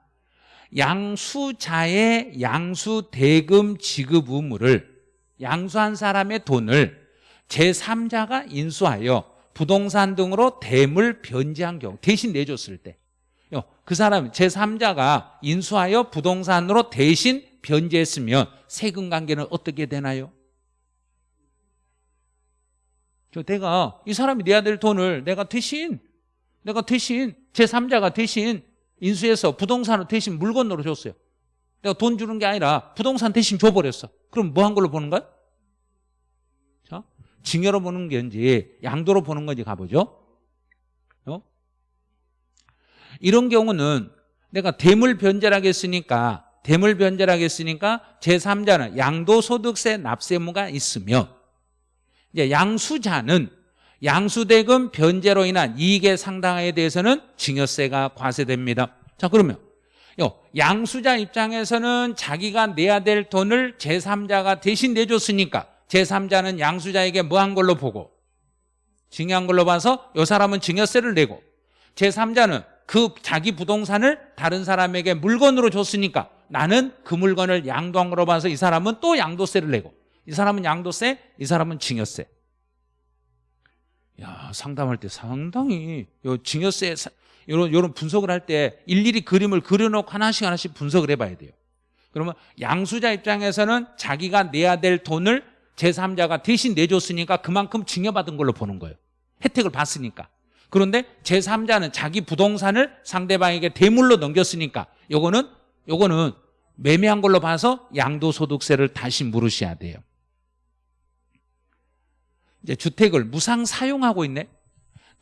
양수자의 양수대금 지급 의무를 양수한 사람의 돈을 제3자가 인수하여 부동산 등으로 대물 변제한 경우 대신 내줬을 때 그 사람 제3자가 인수하여 부동산으로 대신 변제했으면 세금 관계는 어떻게 되나요? 저 내가 이 사람이 내야 될 돈을 내가 대신 내가 대신 제3자가 대신 인수해서 부동산을 대신 물건으로 줬어요. 내가 돈 주는 게 아니라 부동산 대신 줘버렸어. 그럼 뭐 한 걸로 보는 거야? 자, 증여로 보는 건지 양도로 보는 건지 가보죠. 어? 이런 경우는 내가 대물 변제라고 했으니까 대물 변제라고 했으니까 제3자는 양도소득세 납세무가 있으며 이제 양수자는 양수대금 변제로 인한 이익의 상당에 대해서는 증여세가 과세됩니다. 자 그러면 양수자 입장에서는 자기가 내야 될 돈을 제3자가 대신 내줬으니까 제3자는 양수자에게 뭐 한 걸로 보고 증여한 걸로 봐서 이 사람은 증여세를 내고 제3자는 그 자기 부동산을 다른 사람에게 물건으로 줬으니까 나는 그 물건을 양도한 걸로 봐서 이 사람은 또 양도세를 내고 이 사람은 양도세, 이 사람은 증여세. 야, 상담할 때 상당히 요 증여세 이런 이런 분석을 할 때 일일이 그림을 그려놓고 하나씩 하나씩 분석을 해봐야 돼요. 그러면 양수자 입장에서는 자기가 내야 될 돈을 제3자가 대신 내줬으니까 그만큼 증여받은 걸로 보는 거예요. 혜택을 봤으니까. 그런데 제3자는 자기 부동산을 상대방에게 대물로 넘겼으니까 요거는 요거는 매매한 걸로 봐서 양도소득세를 다시 물으셔야 돼요. 이제 주택을 무상 사용하고 있네.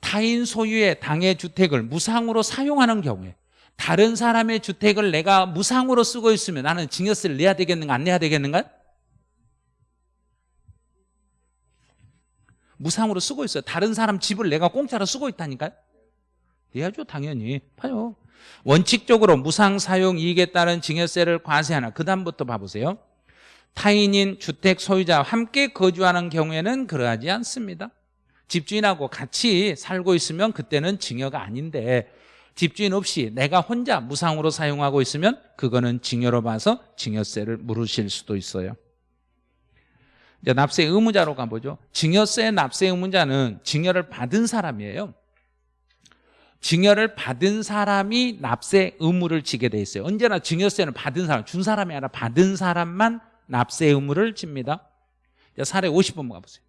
타인 소유의 당의 주택을 무상으로 사용하는 경우에 다른 사람의 주택을 내가 무상으로 쓰고 있으면 나는 증여세를 내야 되겠는가 안 내야 되겠는가? 무상으로 쓰고 있어요. 다른 사람 집을 내가 공짜로 쓰고 있다니까요. 내야죠 당연히. 봐요. 원칙적으로 무상 사용 이익에 따른 증여세를 과세하나 그 다음부터 봐보세요. 타인인 주택 소유자와 함께 거주하는 경우에는 그러하지 않습니다. 집주인하고 같이 살고 있으면 그때는 증여가 아닌데 집주인 없이 내가 혼자 무상으로 사용하고 있으면 그거는 증여로 봐서 증여세를 물으실 수도 있어요. 이제 납세 의무자로 가보죠. 증여세 납세 의무자는 증여를 받은 사람이에요. 증여를 받은 사람이 납세 의무를 지게 돼 있어요. 언제나 증여세는 받은 사람, 준 사람이 아니라 받은 사람만 납세 의무를 집니다. 사례 50번 가보세요.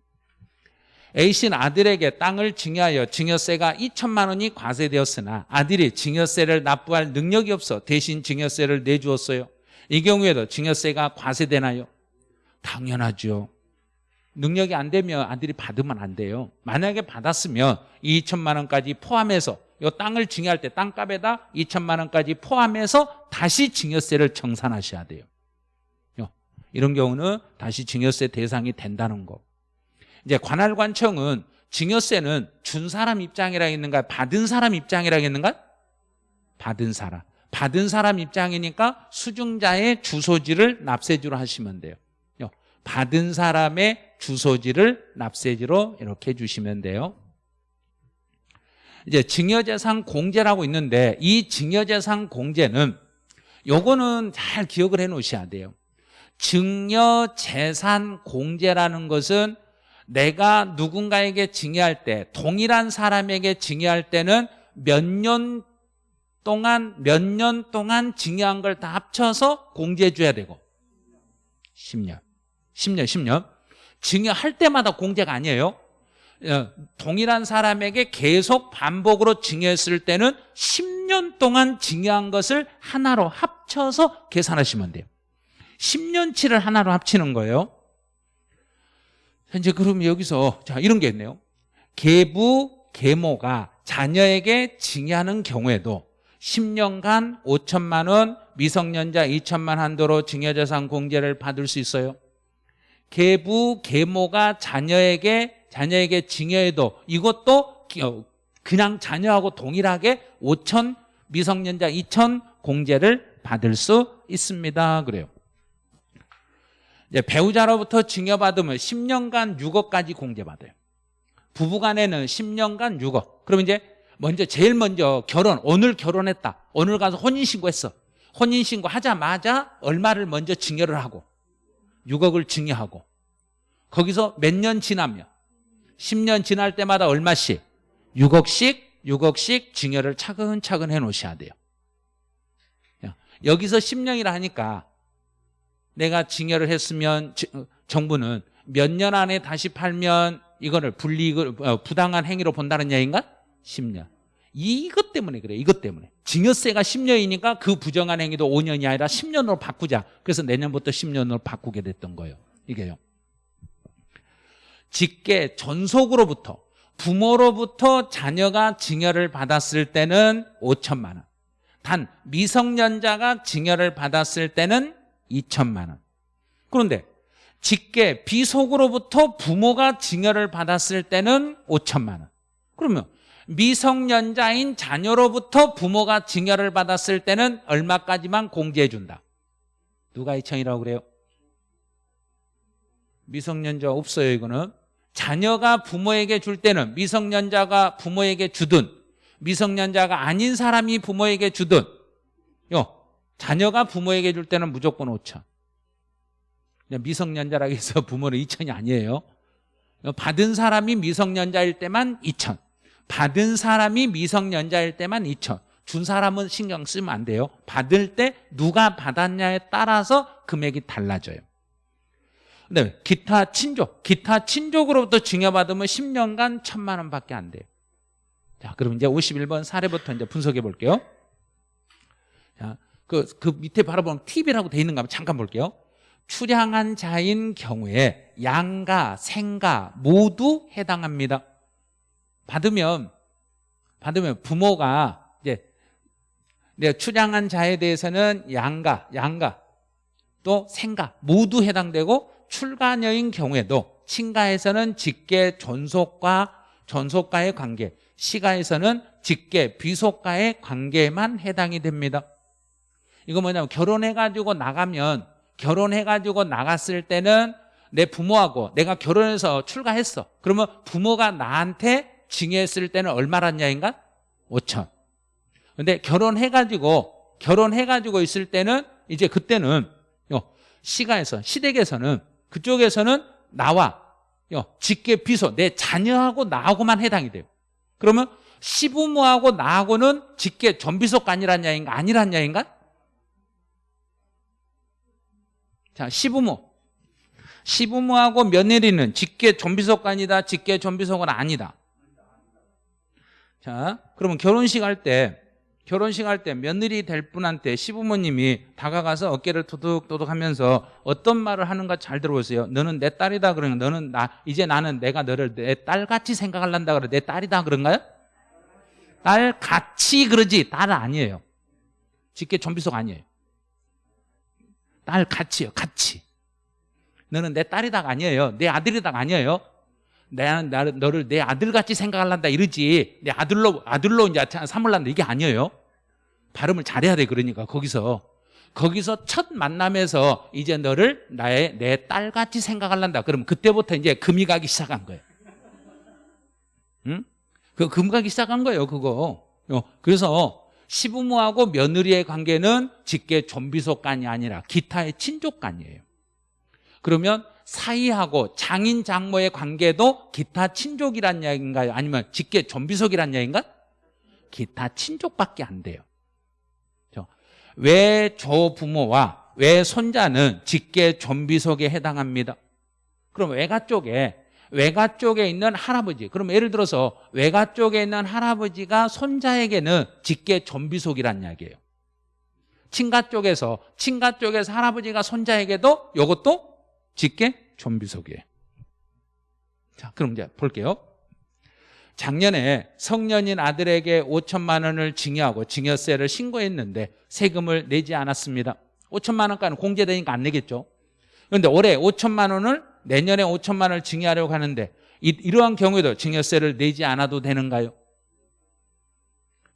A씨는 아들에게 땅을 증여하여 증여세가 2천만 원이 과세되었으나 아들이 증여세를 납부할 능력이 없어 대신 증여세를 내주었어요. 이 경우에도 증여세가 과세되나요? 당연하죠. 능력이 안 되면 아들이 받으면 안 돼요. 만약에 받았으면 2천만 원까지 포함해서 이 땅을 증여할 때 땅값에다 2천만 원까지 포함해서 다시 증여세를 청산하셔야 돼요. 이런 경우는 다시 증여세 대상이 된다는 거. 이제 관할관청은 증여세는 준 사람 입장이라 했는가 받은 사람 입장이라 했는가? 받은 사람. 받은 사람 입장이니까 수증자의 주소지를 납세지로 하시면 돼요. 받은 사람의 주소지를 납세지로 이렇게 해주시면 돼요. 이제 증여재산 공제라고 있는데 이 증여재산 공제는 요거는 잘 기억을 해 놓으셔야 돼요. 증여 재산 공제라는 것은 내가 누군가에게 증여할 때 동일한 사람에게 증여할 때는 몇 년 동안 몇 년 동안 증여한 걸 다 합쳐서 공제해 줘야 되고. 10년. 10년 10년. 증여할 때마다 공제가 아니에요. 어, 동일한 사람에게 계속 반복으로 증여했을 때는 10년 동안 증여한 것을 하나로 합쳐서 계산하시면 돼요. 10년치를 하나로 합치는 거예요 현재 그럼 여기서 자 이런 게 있네요. 계부 계모가 자녀에게 증여하는 경우에도 10년간 5천만 원 미성년자 2천만 한도로 증여재산 공제를 받을 수 있어요. 계부 계모가 자녀에게 자녀에게 증여해도 이것도 어, 그냥 자녀하고 동일하게 5천 미성년자 2천 공제를 받을 수 있습니다. 그래요 배우자로부터 증여받으면 10년간 6억까지 공제받아요. 부부간에는 10년간 6억. 그럼 이제 먼저 제일 먼저 결혼 오늘 결혼했다. 오늘 가서 혼인신고했어. 혼인신고 하자마자 얼마를 먼저 증여를 하고 6억을 증여하고. 거기서 몇 년 지나면 10년 지날 때마다 얼마씩? 6억씩 6억씩 증여를 차근차근 해 놓으셔야 돼요. 여기서 10년이라 하니까 내가 증여를 했으면 정부는 몇 년 안에 다시 팔면 이거를 불이익을 어, 부당한 행위로 본다는 얘기인가? 10년. 이것 때문에 그래요 이것 때문에. 증여세가 10년이니까 그 부정한 행위도 5년이 아니라 10년으로 바꾸자. 그래서 내년부터 10년으로 바꾸게 됐던 거예요. 이게요. 직계 전속으로부터 부모로부터 자녀가 증여를 받았을 때는 5천만 원. 단 미성년자가 증여를 받았을 때는 2천만 원. 그런데 직계 비속으로부터 부모가 증여를 받았을 때는 5천만 원. 그러면 미성년자인 자녀로부터 부모가 증여를 받았을 때는 얼마까지만 공제해 준다. 누가 2천이라고 그래요? 미성년자 없어요 이거는 자녀가 부모에게 줄 때는 미성년자가 부모에게 주든 미성년자가 아닌 사람이 부모에게 주든 요 자녀가 부모에게 줄 때는 무조건 5천. 미성년자라고 해서 부모는 2천이 아니에요. 받은 사람이 미성년자일 때만 2천. 받은 사람이 미성년자일 때만 2천. 준 사람은 신경 쓰면 안 돼요. 받을 때 누가 받았냐에 따라서 금액이 달라져요. 네, 기타 친족, 기타 친족으로부터 증여받으면 10년간 천만 원밖에 안 돼요. 자, 그럼 이제 51번 사례부터 이제 분석해 볼게요. 자, 그, 그 밑에 바라보면 팁이라고 돼 있는가 한번 잠깐 볼게요. 출향한 자인 경우에 양가, 생가 모두 해당합니다. 받으면, 받으면 부모가 이제 내 출향한 자에 대해서는 양가, 양가, 또 생가 모두 해당되고 출가녀인 경우에도 친가에서는 직계 존속과 존속과의 관계 시가에서는 직계 비속과의 관계만 해당이 됩니다 이거 뭐냐면 결혼해가지고 나가면 결혼해가지고 나갔을 때는 내 부모하고 내가 결혼해서 출가했어. 그러면 부모가 나한테 징했을 때는 얼마라냐인가? 5천. 근데 결혼해가지고 결혼해가지고 있을 때는 이제 그때는 시가에서 시댁에서는 그쪽에서는 나와. 직계 비소 내 자녀하고 나하고만 해당이 돼요. 그러면 시부모하고 나하고는 직계 전비속가 아니란 야인가? 아니란 야인가 자 시부모. 시부모하고 며느리는 직계 전비속관이다 직계 전비속은 아니다. 자 그러면 결혼식 할 때 결혼식 할 때 며느리 될 분한테 시부모님이 다가가서 어깨를 토둑토둑 하면서 어떤 말을 하는가 잘 들어보세요. 너는 내 딸이다 그러면 너는 나 이제 나는 내가 너를 내 딸같이 생각할란다 그래. 내 딸이다 그런가요? 딸같이 그러지. 딸 아니에요. 직계 좀비속 아니에요 딸 같이요 같이. 너는 내 딸이다 아니에요? 내 아들이다 아니에요? 내, 나, 너를 내 아들같이 생각할란다 이러지. 내 아들로 아들로 이제 삼을란다 이게 아니에요. 발음을 잘해야 돼 그러니까 거기서. 거기서 첫 만남에서 이제 너를 나의 내 딸같이 생각할란다. 그러면 그때부터 이제 금이 가기 시작한 거예요. 응? 그금 가기 시작한 거예요 그거. 어, 그래서 시부모하고 며느리의 관계는 직계 좀비속간이 아니라 기타의 친족간이에요 그러면 사이하고 장인 장모의 관계도 기타 친족이란 이야기인가요? 아니면 직계 존비속이란 이야기인가? 기타 친족밖에 안 돼요. 외조부모와 외손자는 직계 존비속에 해당합니다. 그럼 외가 쪽에 외가 쪽에 있는 할아버지 그럼 예를 들어서 외가 쪽에 있는 할아버지가 손자에게는 직계 존비속이란 이야기예요. 친가 쪽에서 친가 쪽에서 할아버지가 손자에게도 이것도 직계 존비속이에요. 자, 그럼 이제 볼게요. 작년에 성년인 아들에게 5천만 원을 증여하고 증여세를 신고했는데 세금을 내지 않았습니다. 5천만 원까지는 공제되니까 안 내겠죠. 그런데 올해 5천만 원을 내년에 5천만 원을 증여하려고 하는데 이, 러한 경우에도 증여세를 내지 않아도 되는가요?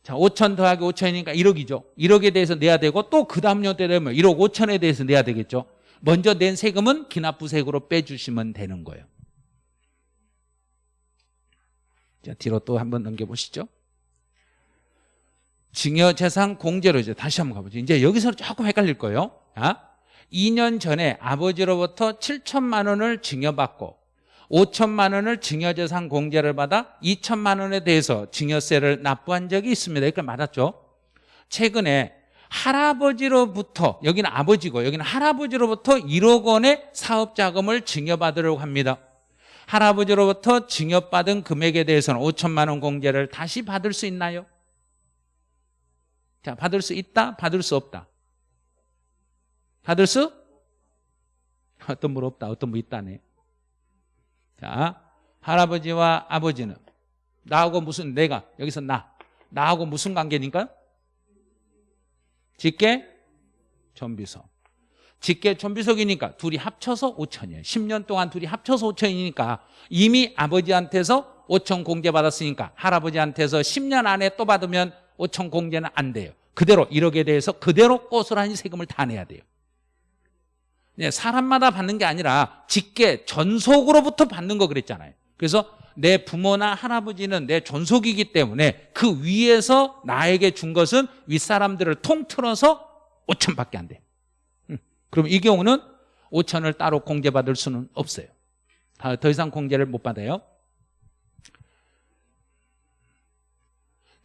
자, 5천 더하기 5천이니까 1억이죠. 1억에 대해서 내야 되고 또 그 다음 년 때 되면 1억 5천에 대해서 내야 되겠죠. 먼저 낸 세금은 기납부세액으로 빼주시면 되는 거예요. 자, 뒤로 또 한번 넘겨보시죠. 증여재산 공제로 이제 다시 한번 가보죠. 이제 여기서 조금 헷갈릴 거예요. 아? 2년 전에 아버지로부터 7천만 원을 증여받고 5천만 원을 증여재산 공제를 받아 2천만 원에 대해서 증여세를 납부한 적이 있습니다. 이걸 맞았죠? 최근에 할아버지로부터 여기는 아버지고 여기는 할아버지로부터 1억 원의 사업 자금을 증여받으려고 합니다. 할아버지로부터 증여받은 금액에 대해서는 5천만 원 공제를 다시 받을 수 있나요? 자, 받을 수 있다, 받을 수 없다. 수? 어떤 분 없다, 어떤 분 있다네. 자, 할아버지와 아버지는 나하고 무슨 내가 여기서 나 나하고 무슨 관계니까? 직계 전비석. 직계 전비석이니까 둘이 합쳐서 5천이에요. 10년 동안 둘이 합쳐서 5천이니까 이미 아버지한테서 5천 공제 받았으니까 할아버지한테서 10년 안에 또 받으면 5천 공제는 안 돼요. 그대로 1억에 대해서 그대로 고스란히 세금을 다 내야 돼요. 네, 사람마다 받는 게 아니라 직계 전속으로부터 받는 거 그랬잖아요. 그래서 내 부모나 할아버지는 내 전속이기 때문에 그 위에서 나에게 준 것은 윗사람들을 통틀어서 5천밖에 안 돼. 그럼 이 경우는 5천을 따로 공제받을 수는 없어요. 더 이상 공제를 못 받아요.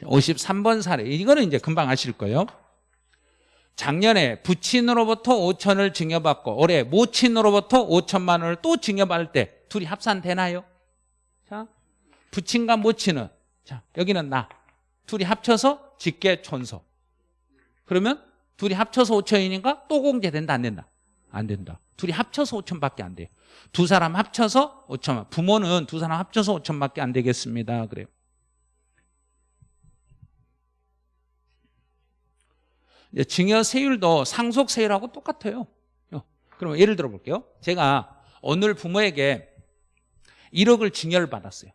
53번 사례. 이거는 이제 금방 아실 거예요. 작년에 부친으로부터 5천을 증여받고 올해 모친으로부터 5천만 원을 또 증여받을 때 둘이 합산되나요? 자, 부친과 모친은 자 여기는 나. 둘이 합쳐서 직계 촌소. 그러면 둘이 합쳐서 5천이니까 또 공제된다 안 된다? 안 된다. 둘이 합쳐서 5천밖에 안 돼요 두 사람 합쳐서 5천만. 부모는 두 사람 합쳐서 5천밖에 안 되겠습니다. 그래요 증여세율도 상속세율하고 똑같아요. 그럼 예를 들어 볼게요. 제가 오늘 부모에게 1억을 증여를 받았어요.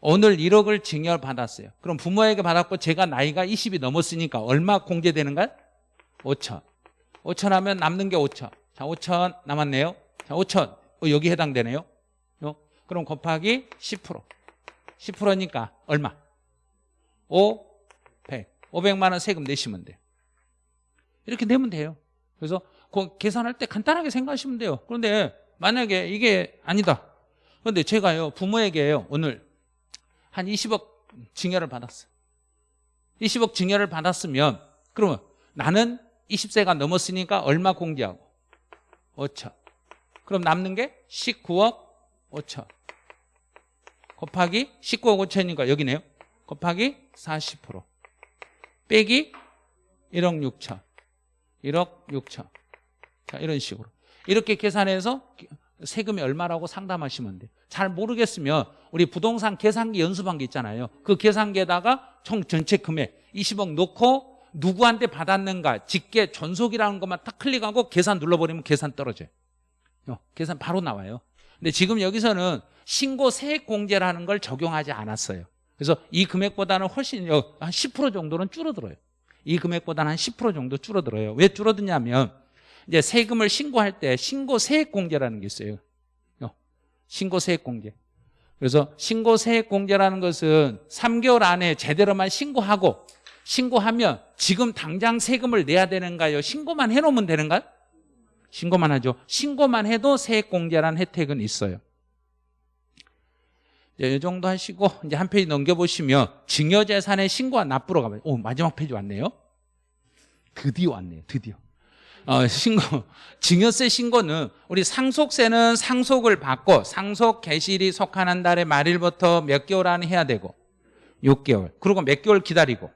오늘 1억을 증여를 받았어요. 그럼 부모에게 받았고 제가 나이가 20이 넘었으니까 얼마 공제되는가요? 5천. 5천 하면 남는 게 5천. 자 5천 남았네요. 자 5천. 어, 여기 해당되네요. 어? 그럼 곱하기 10% 10%니까 얼마? 5, 100 500만 원 세금 내시면 돼요 이렇게 내면 돼요. 그래서 그 계산할 때 간단하게 생각하시면 돼요. 그런데 만약에 이게 아니다. 그런데 제가요 부모에게요 오늘 한 20억 증여를 받았어요. 20억 증여를 받았으면 그러면 나는 20세가 넘었으니까 얼마 공제하고? 5천. 그럼 남는 게 19억 5천. 곱하기 19억 5천이니까 여기네요. 곱하기 40% 빼기 1억 6천 1억 6천. 자 이런 식으로. 이렇게 계산해서 세금이 얼마라고 상담하시면 돼요. 잘 모르겠으면 우리 부동산 계산기 연습한 게 있잖아요. 그 계산기에다가 총 전체 금액 20억 놓고 누구한테 받았는가 직계 전속이라는 것만 딱 클릭하고 계산 눌러버리면 계산 떨어져요. 어, 계산 바로 나와요. 근데 지금 여기서는 신고 세액 공제라는 걸 적용하지 않았어요. 그래서 이 금액보다는 훨씬 한 10% 정도는 줄어들어요 이 금액보다는 한 10% 정도 줄어들어요 왜 줄어드냐면 이제 세금을 신고할 때 신고 세액 공제라는 게 있어요 어, 신고 세액 공제 그래서 신고 세액 공제라는 것은 3개월 안에 제대로만 신고하고 신고하면 지금 당장 세금을 내야 되는가요? 신고만 해놓으면 되는가요? 신고만 하죠. 신고만 해도 세액공제라는 혜택은 있어요. 이제 이 정도 하시고 이제 한 페이지 넘겨보시면 증여재산의 신고와 납부로 가봐요. 오 마지막 페이지 왔네요. 드디어 왔네요. 드디어. 어, 신고 증여세 신고는 우리 상속세는 상속을 받고 상속 개시일이 속하는 달의 말일부터 몇 개월 안에 해야 되고 6개월 그리고 몇 개월 기다리고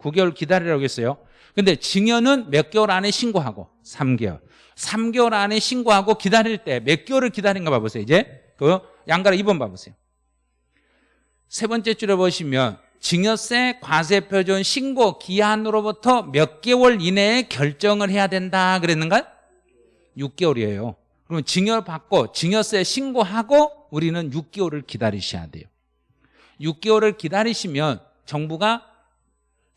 9개월 기다리라고 했어요. 근데 증여는 몇 개월 안에 신고하고 3개월 3개월 안에 신고하고 기다릴 때 몇 개월을 기다린가 봐보세요. 이제 그 양가로 2번 봐보세요. 세 번째 줄에 보시면 증여세 과세표준 신고 기한으로부터 몇 개월 이내에 결정을 해야 된다 그랬는가? 6개월이에요. 그러면 증여 받고 증여세 신고하고 우리는 6개월을 기다리셔야 돼요. 6개월을 기다리시면 정부가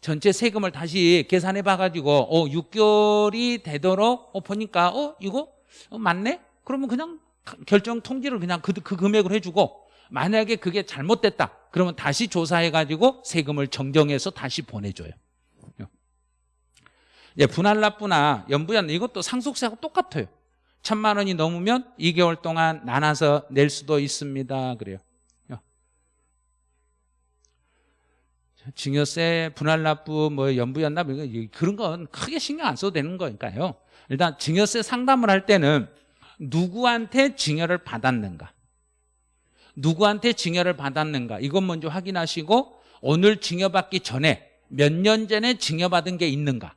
전체 세금을 다시 계산해 봐가지고 어 6개월이 되도록 어 보니까 어 이거 어, 맞네? 그러면 그냥 결정 통지를 그냥 그, 그 금액을 해주고 만약에 그게 잘못됐다 그러면 다시 조사해가지고 세금을 정정해서 다시 보내줘요. 예, 분할납부나 연부연 이것도 상속세하고 똑같아요. 천만 원이 넘으면 2개월 동안 나눠서 낼 수도 있습니다. 그래요. 증여세, 분할납부, 뭐 연부연납 그런 건 크게 신경 안 써도 되는 거니까요. 일단 증여세 상담을 할 때는 누구한테 증여를 받았는가, 누구한테 증여를 받았는가? 이것 먼저 확인하시고 오늘 증여받기 전에 몇 년 전에 증여받은 게 있는가,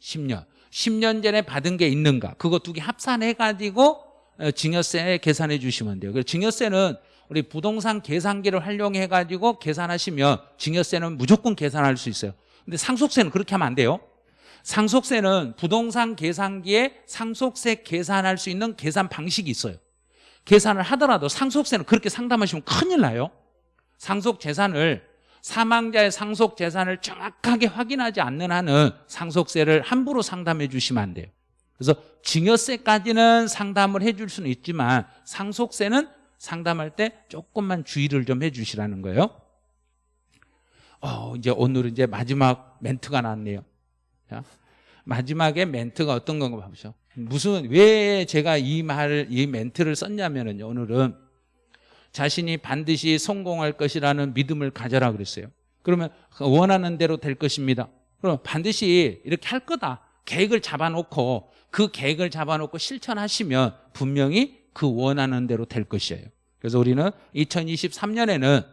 10년, 10년 전에 받은 게 있는가? 그거 두 개 합산해가지고 어, 증여세 계산해 주시면 돼요. 그래서 증여세는 우리 부동산 계산기를 활용해 가지고 계산하시면 증여세는 무조건 계산할 수 있어요. 근데 상속세는 그렇게 하면 안 돼요 상속세는 부동산 계산기에 상속세 계산할 수 있는 계산 방식이 있어요 계산을 하더라도 상속세는 그렇게 상담하시면 큰일 나요 상속 재산을 사망자의 상속 재산을 정확하게 확인하지 않는 한은 상속세를 함부로 상담해 주시면 안 돼요 그래서 증여세까지는 상담을 해 줄 수는 있지만 상속세는 상담할 때 조금만 주의를 좀 해 주시라는 거예요. 어, 이제 오늘은 이제 마지막 멘트가 나왔네요. 자, 마지막에 멘트가 어떤 건가 봐보죠. 무슨 왜 제가 이 말을 이 멘트를 썼냐면은요. 오늘은 자신이 반드시 성공할 것이라는 믿음을 가져라 그랬어요. 그러면 원하는 대로 될 것입니다. 그럼 반드시 이렇게 할 거다. 계획을 잡아놓고 그 계획을 잡아놓고 실천하시면 분명히 그 원하는 대로 될 것이에요. 그래서 우리는 2023년에는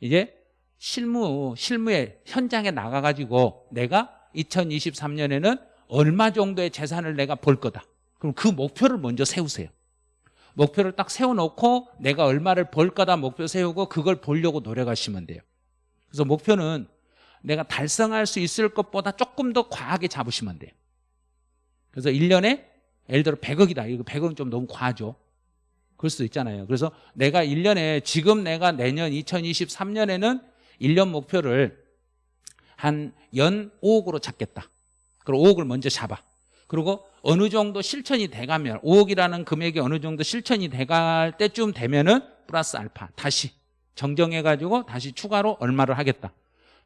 이제 실무, 실무의 현장에 나가가지고 내가 2023년에는 얼마 정도의 재산을 내가 볼 거다. 그럼 그 목표를 먼저 세우세요. 목표를 딱 세워놓고 내가 얼마를 벌 거다 목표 세우고 그걸 보려고 노력하시면 돼요. 그래서 목표는 내가 달성할 수 있을 것보다 조금 더 과하게 잡으시면 돼요. 그래서 1년에 예를 들어 100억이다. 이거 100억은 좀 너무 과하죠. 그럴 수도 있잖아요. 그래서 내가 1년에 지금 내가 내년 2023년에는 1년 목표를 한 연 5억으로 잡겠다. 그럼 5억을 먼저 잡아. 그리고 어느 정도 실천이 돼가면 5억이라는 금액이 어느 정도 실천이 돼갈 때쯤 되면은 플러스 알파 다시 정정해가지고 다시 추가로 얼마를 하겠다.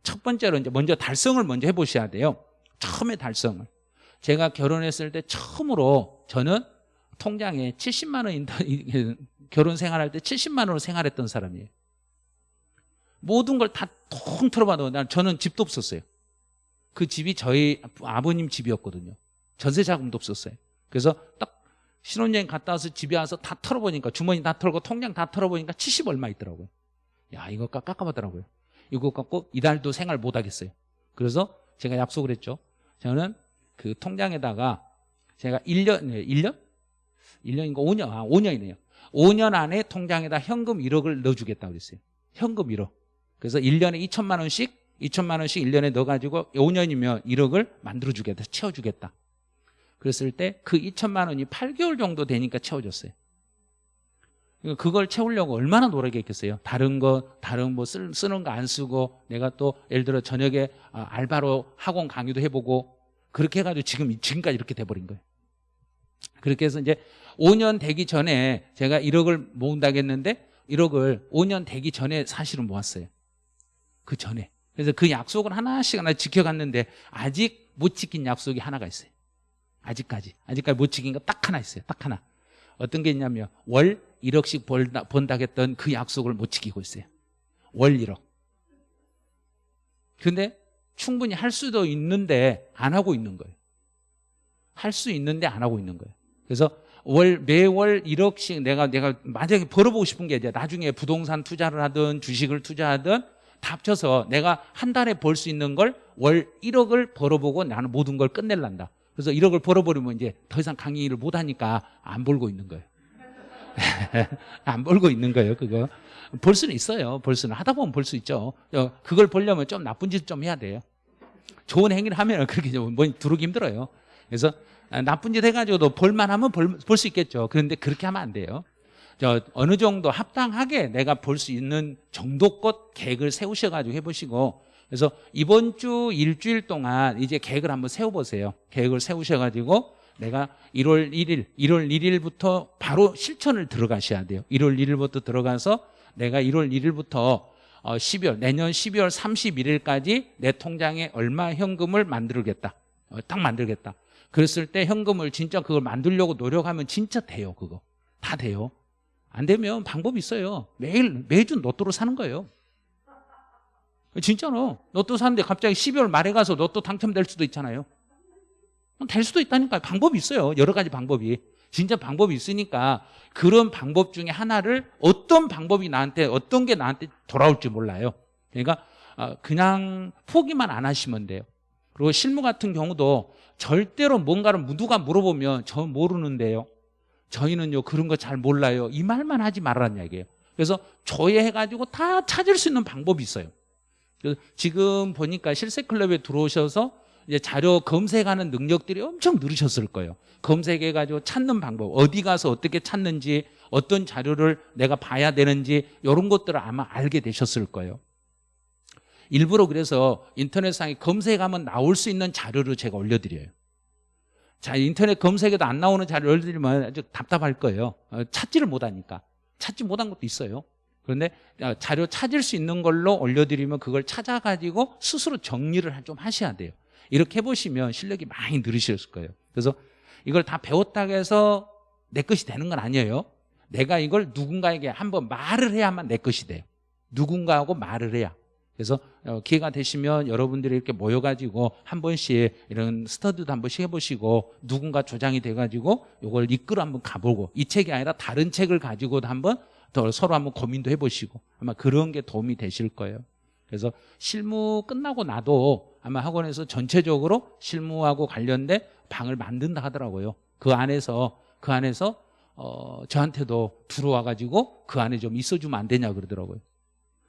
첫 번째로 이제 먼저 달성을 먼저 해보셔야 돼요. 처음에 달성을. 제가 결혼했을 때 처음으로 저는 통장에 70만 원 결혼 생활할 때 70만 원으로 생활했던 사람이에요. 모든 걸 다 통틀어 봐도 난 저는 집도 없었어요. 그 집이 저희 아버님 집이었거든요. 전세 자금도 없었어요. 그래서 딱 신혼여행 갔다 와서 집에 와서 다 털어보니까 주머니 다 털고 통장 다 털어보니까 70 얼마 있더라고요. 야 이거 깎아봤더라고요. 이거 갖고 이달도 생활 못 하겠어요. 그래서 제가 약속을 했죠. 저는 그 통장에다가 제가 1년, 1년? 1년인가 5년, 아, 5년이네요. 5년 안에 통장에다 현금 1억을 넣어주겠다고 그랬어요. 현금 1억. 그래서 1년에 2천만 원씩, 2천만 원씩 1년에 넣어가지고 5년이면 1억을 만들어주겠다, 채워주겠다. 그랬을 때 그 2천만 원이 8개월 정도 되니까 채워졌어요. 그러니까 그걸 채우려고 얼마나 노력했겠어요. 다른 거, 다른 뭐 쓰, 쓰는 거 안 쓰고 내가 또 예를 들어 저녁에 아, 알바로 학원 강의도 해보고 그렇게 해가지고 지금, 지금까지 이렇게 돼버린 거예요. 그렇게 해서 이제 5년 되기 전에 제가 1억을 모은다고 했는데 1억을 5년 되기 전에 사실은 모았어요. 그 전에. 그래서 그 약속을 하나씩 하나 지켜갔는데 아직 못 지킨 약속이 하나가 있어요. 아직까지. 아직까지 못 지킨 거 딱 하나 있어요. 딱 하나. 어떤 게 있냐면 월 1억씩 벌다, 번다겠던 그 약속을 못 지키고 있어요. 월 1억. 근데 충분히 할 수도 있는데 안 하고 있는 거예요. 할 수 있는데 안 하고 있는 거예요. 그래서 월 매월 1억씩 내가 내가 만약에 벌어보고 싶은 게 이제 나중에 부동산 투자를 하든 주식을 투자하든 다 합쳐서 내가 한 달에 벌 수 있는 걸 월 1억을 벌어보고 나는 모든 걸 끝낼란다. 그래서 1억을 벌어버리면 이제 더 이상 강의를 못 하니까 안 벌고 있는 거예요. 안 벌고 있는 거예요, 그거. 벌 수는 있어요. 벌 수는 하다 보면 벌 수 있죠. 어, 그걸 벌려면 좀 나쁜 짓 좀 해야 돼요. 좋은 행위를 하면 그렇게 좀뭐 두르기 힘들어요. 그래서 나쁜 짓 해가지고도 벌만 하면 벌 수 있겠죠. 그런데 그렇게 하면 안 돼요. 저 어느 정도 합당하게 내가 볼 수 있는 정도껏 계획을 세우셔가지고 해보시고 그래서 이번 주 일주일 동안 이제 계획을 한번 세워보세요. 계획을 세우셔가지고 내가 1월 1일, 1월 1일부터 바로 실천을 들어가셔야 돼요. 1월 1일부터 들어가서 내가 1월 1일부터 12월, 내년 12월 31일까지 내 통장에 얼마 현금을 만들겠다. 어, 딱 만들겠다. 그랬을 때 현금을 진짜 그걸 만들려고 노력하면 진짜 돼요, 그거. 다 돼요. 안 되면 방법이 있어요. 매일, 매주 로또로 사는 거예요. 진짜로. 로또 사는데 갑자기 12월 말에 가서 로또 당첨될 수도 있잖아요. 될 수도 있다니까요. 방법이 있어요. 여러 가지 방법이. 진짜 방법이 있으니까 그런 방법 중에 하나를 어떤 방법이 나한테 어떤 게 나한테 돌아올지 몰라요. 그러니까 어, 그냥 포기만 안 하시면 돼요. 그리고 실무 같은 경우도 절대로 뭔가를 누가 물어보면 저 모르는데요. 저희는요 그런 거 잘 몰라요. 이 말만 하지 말라는 얘기예요. 그래서 조회해가지고 다 찾을 수 있는 방법이 있어요. 지금 보니까 실세클럽에 들어오셔서 이제 자료 검색하는 능력들이 엄청 늘으셨을 거예요. 검색해가지고 찾는 방법, 어디 가서 어떻게 찾는지, 어떤 자료를 내가 봐야 되는지 이런 것들을 아마 알게 되셨을 거예요. 일부러 그래서 인터넷상에 검색하면 나올 수 있는 자료를 제가 올려드려요. 자, 인터넷 검색에도 안 나오는 자료를 올려드리면 아주 답답할 거예요. 어, 찾지를 못하니까. 찾지 못한 것도 있어요. 그런데 어, 자료 찾을 수 있는 걸로 올려드리면 그걸 찾아가지고 스스로 정리를 좀 하셔야 돼요. 이렇게 해보시면 실력이 많이 늘으셨을 거예요. 그래서 이걸 다 배웠다고 해서 내 것이 되는 건 아니에요. 내가 이걸 누군가에게 한번 말을 해야만 내 것이 돼요. 누군가하고 말을 해야. 그래서 어, 기회가 되시면 여러분들이 이렇게 모여가지고 한 번씩 이런 스터디도 한 번씩 해보시고 누군가 조장이 돼가지고 이걸 이끌어 한번 가보고 이 책이 아니라 다른 책을 가지고도 한번 더 서로 한번 고민도 해보시고 아마 그런 게 도움이 되실 거예요. 그래서 실무 끝나고 나도 아마 학원에서 전체적으로 실무하고 관련된 방을 만든다 하더라고요. 그 안에서 그 안에서 어, 저한테도 들어와 가지고 그 안에 좀 있어주면 안 되냐 그러더라고요.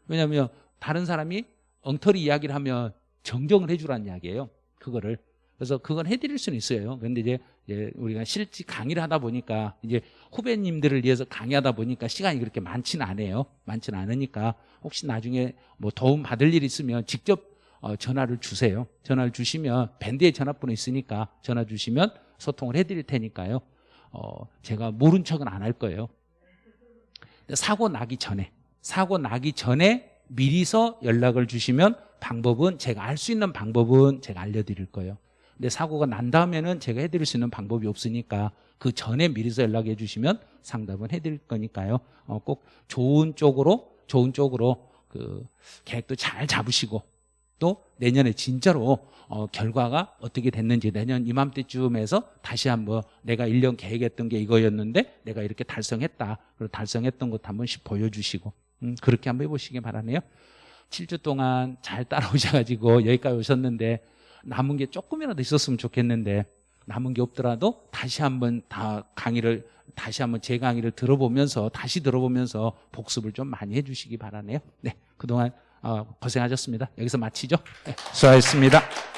왜냐하면 다른 사람이 엉터리 이야기를 하면 정정을 해주라는 이야기예요. 그거를. 그래서 그건 해드릴 수는 있어요. 그런데 이제, 이제 우리가 실제 강의를 하다 보니까 이제 후배님들을 위해서 강의하다 보니까 시간이 그렇게 많지는 않아요. 많지는 않으니까 혹시 나중에 뭐 도움 받을 일 있으면 직접 어, 전화를 주세요. 전화를 주시면 밴드에 전화번호 있으니까 전화 주시면 소통을 해드릴 테니까요. 어, 제가 모른 척은 안 할 거예요. 사고 나기 전에 사고 나기 전에 미리서 연락을 주시면 방법은 제가 알 수 있는 방법은 제가 알려드릴 거예요. 근데 사고가 난 다음에는 제가 해드릴 수 있는 방법이 없으니까 그 전에 미리서 연락해 주시면 상담은 해드릴 거니까요. 어, 꼭 좋은 쪽으로 좋은 쪽으로 그 계획도 잘 잡으시고 또 내년에 진짜로 어, 결과가 어떻게 됐는지 내년 이맘때쯤에서 다시 한번 내가 1년 계획했던 게 이거였는데 내가 이렇게 달성했다. 그리고 달성했던 것도 한 번씩 보여주시고 음, 그렇게 한번 해보시기 바라네요. 7주 동안 잘 따라오셔가지고 여기까지 오셨는데 남은 게 조금이라도 있었으면 좋겠는데 남은 게 없더라도 다시 한번 다 강의를 다시 한번 제 강의를 들어보면서 다시 들어보면서 복습을 좀 많이 해주시기 바라네요. 네, 그동안 어, 고생하셨습니다. 여기서 마치죠. 네, 수고하셨습니다.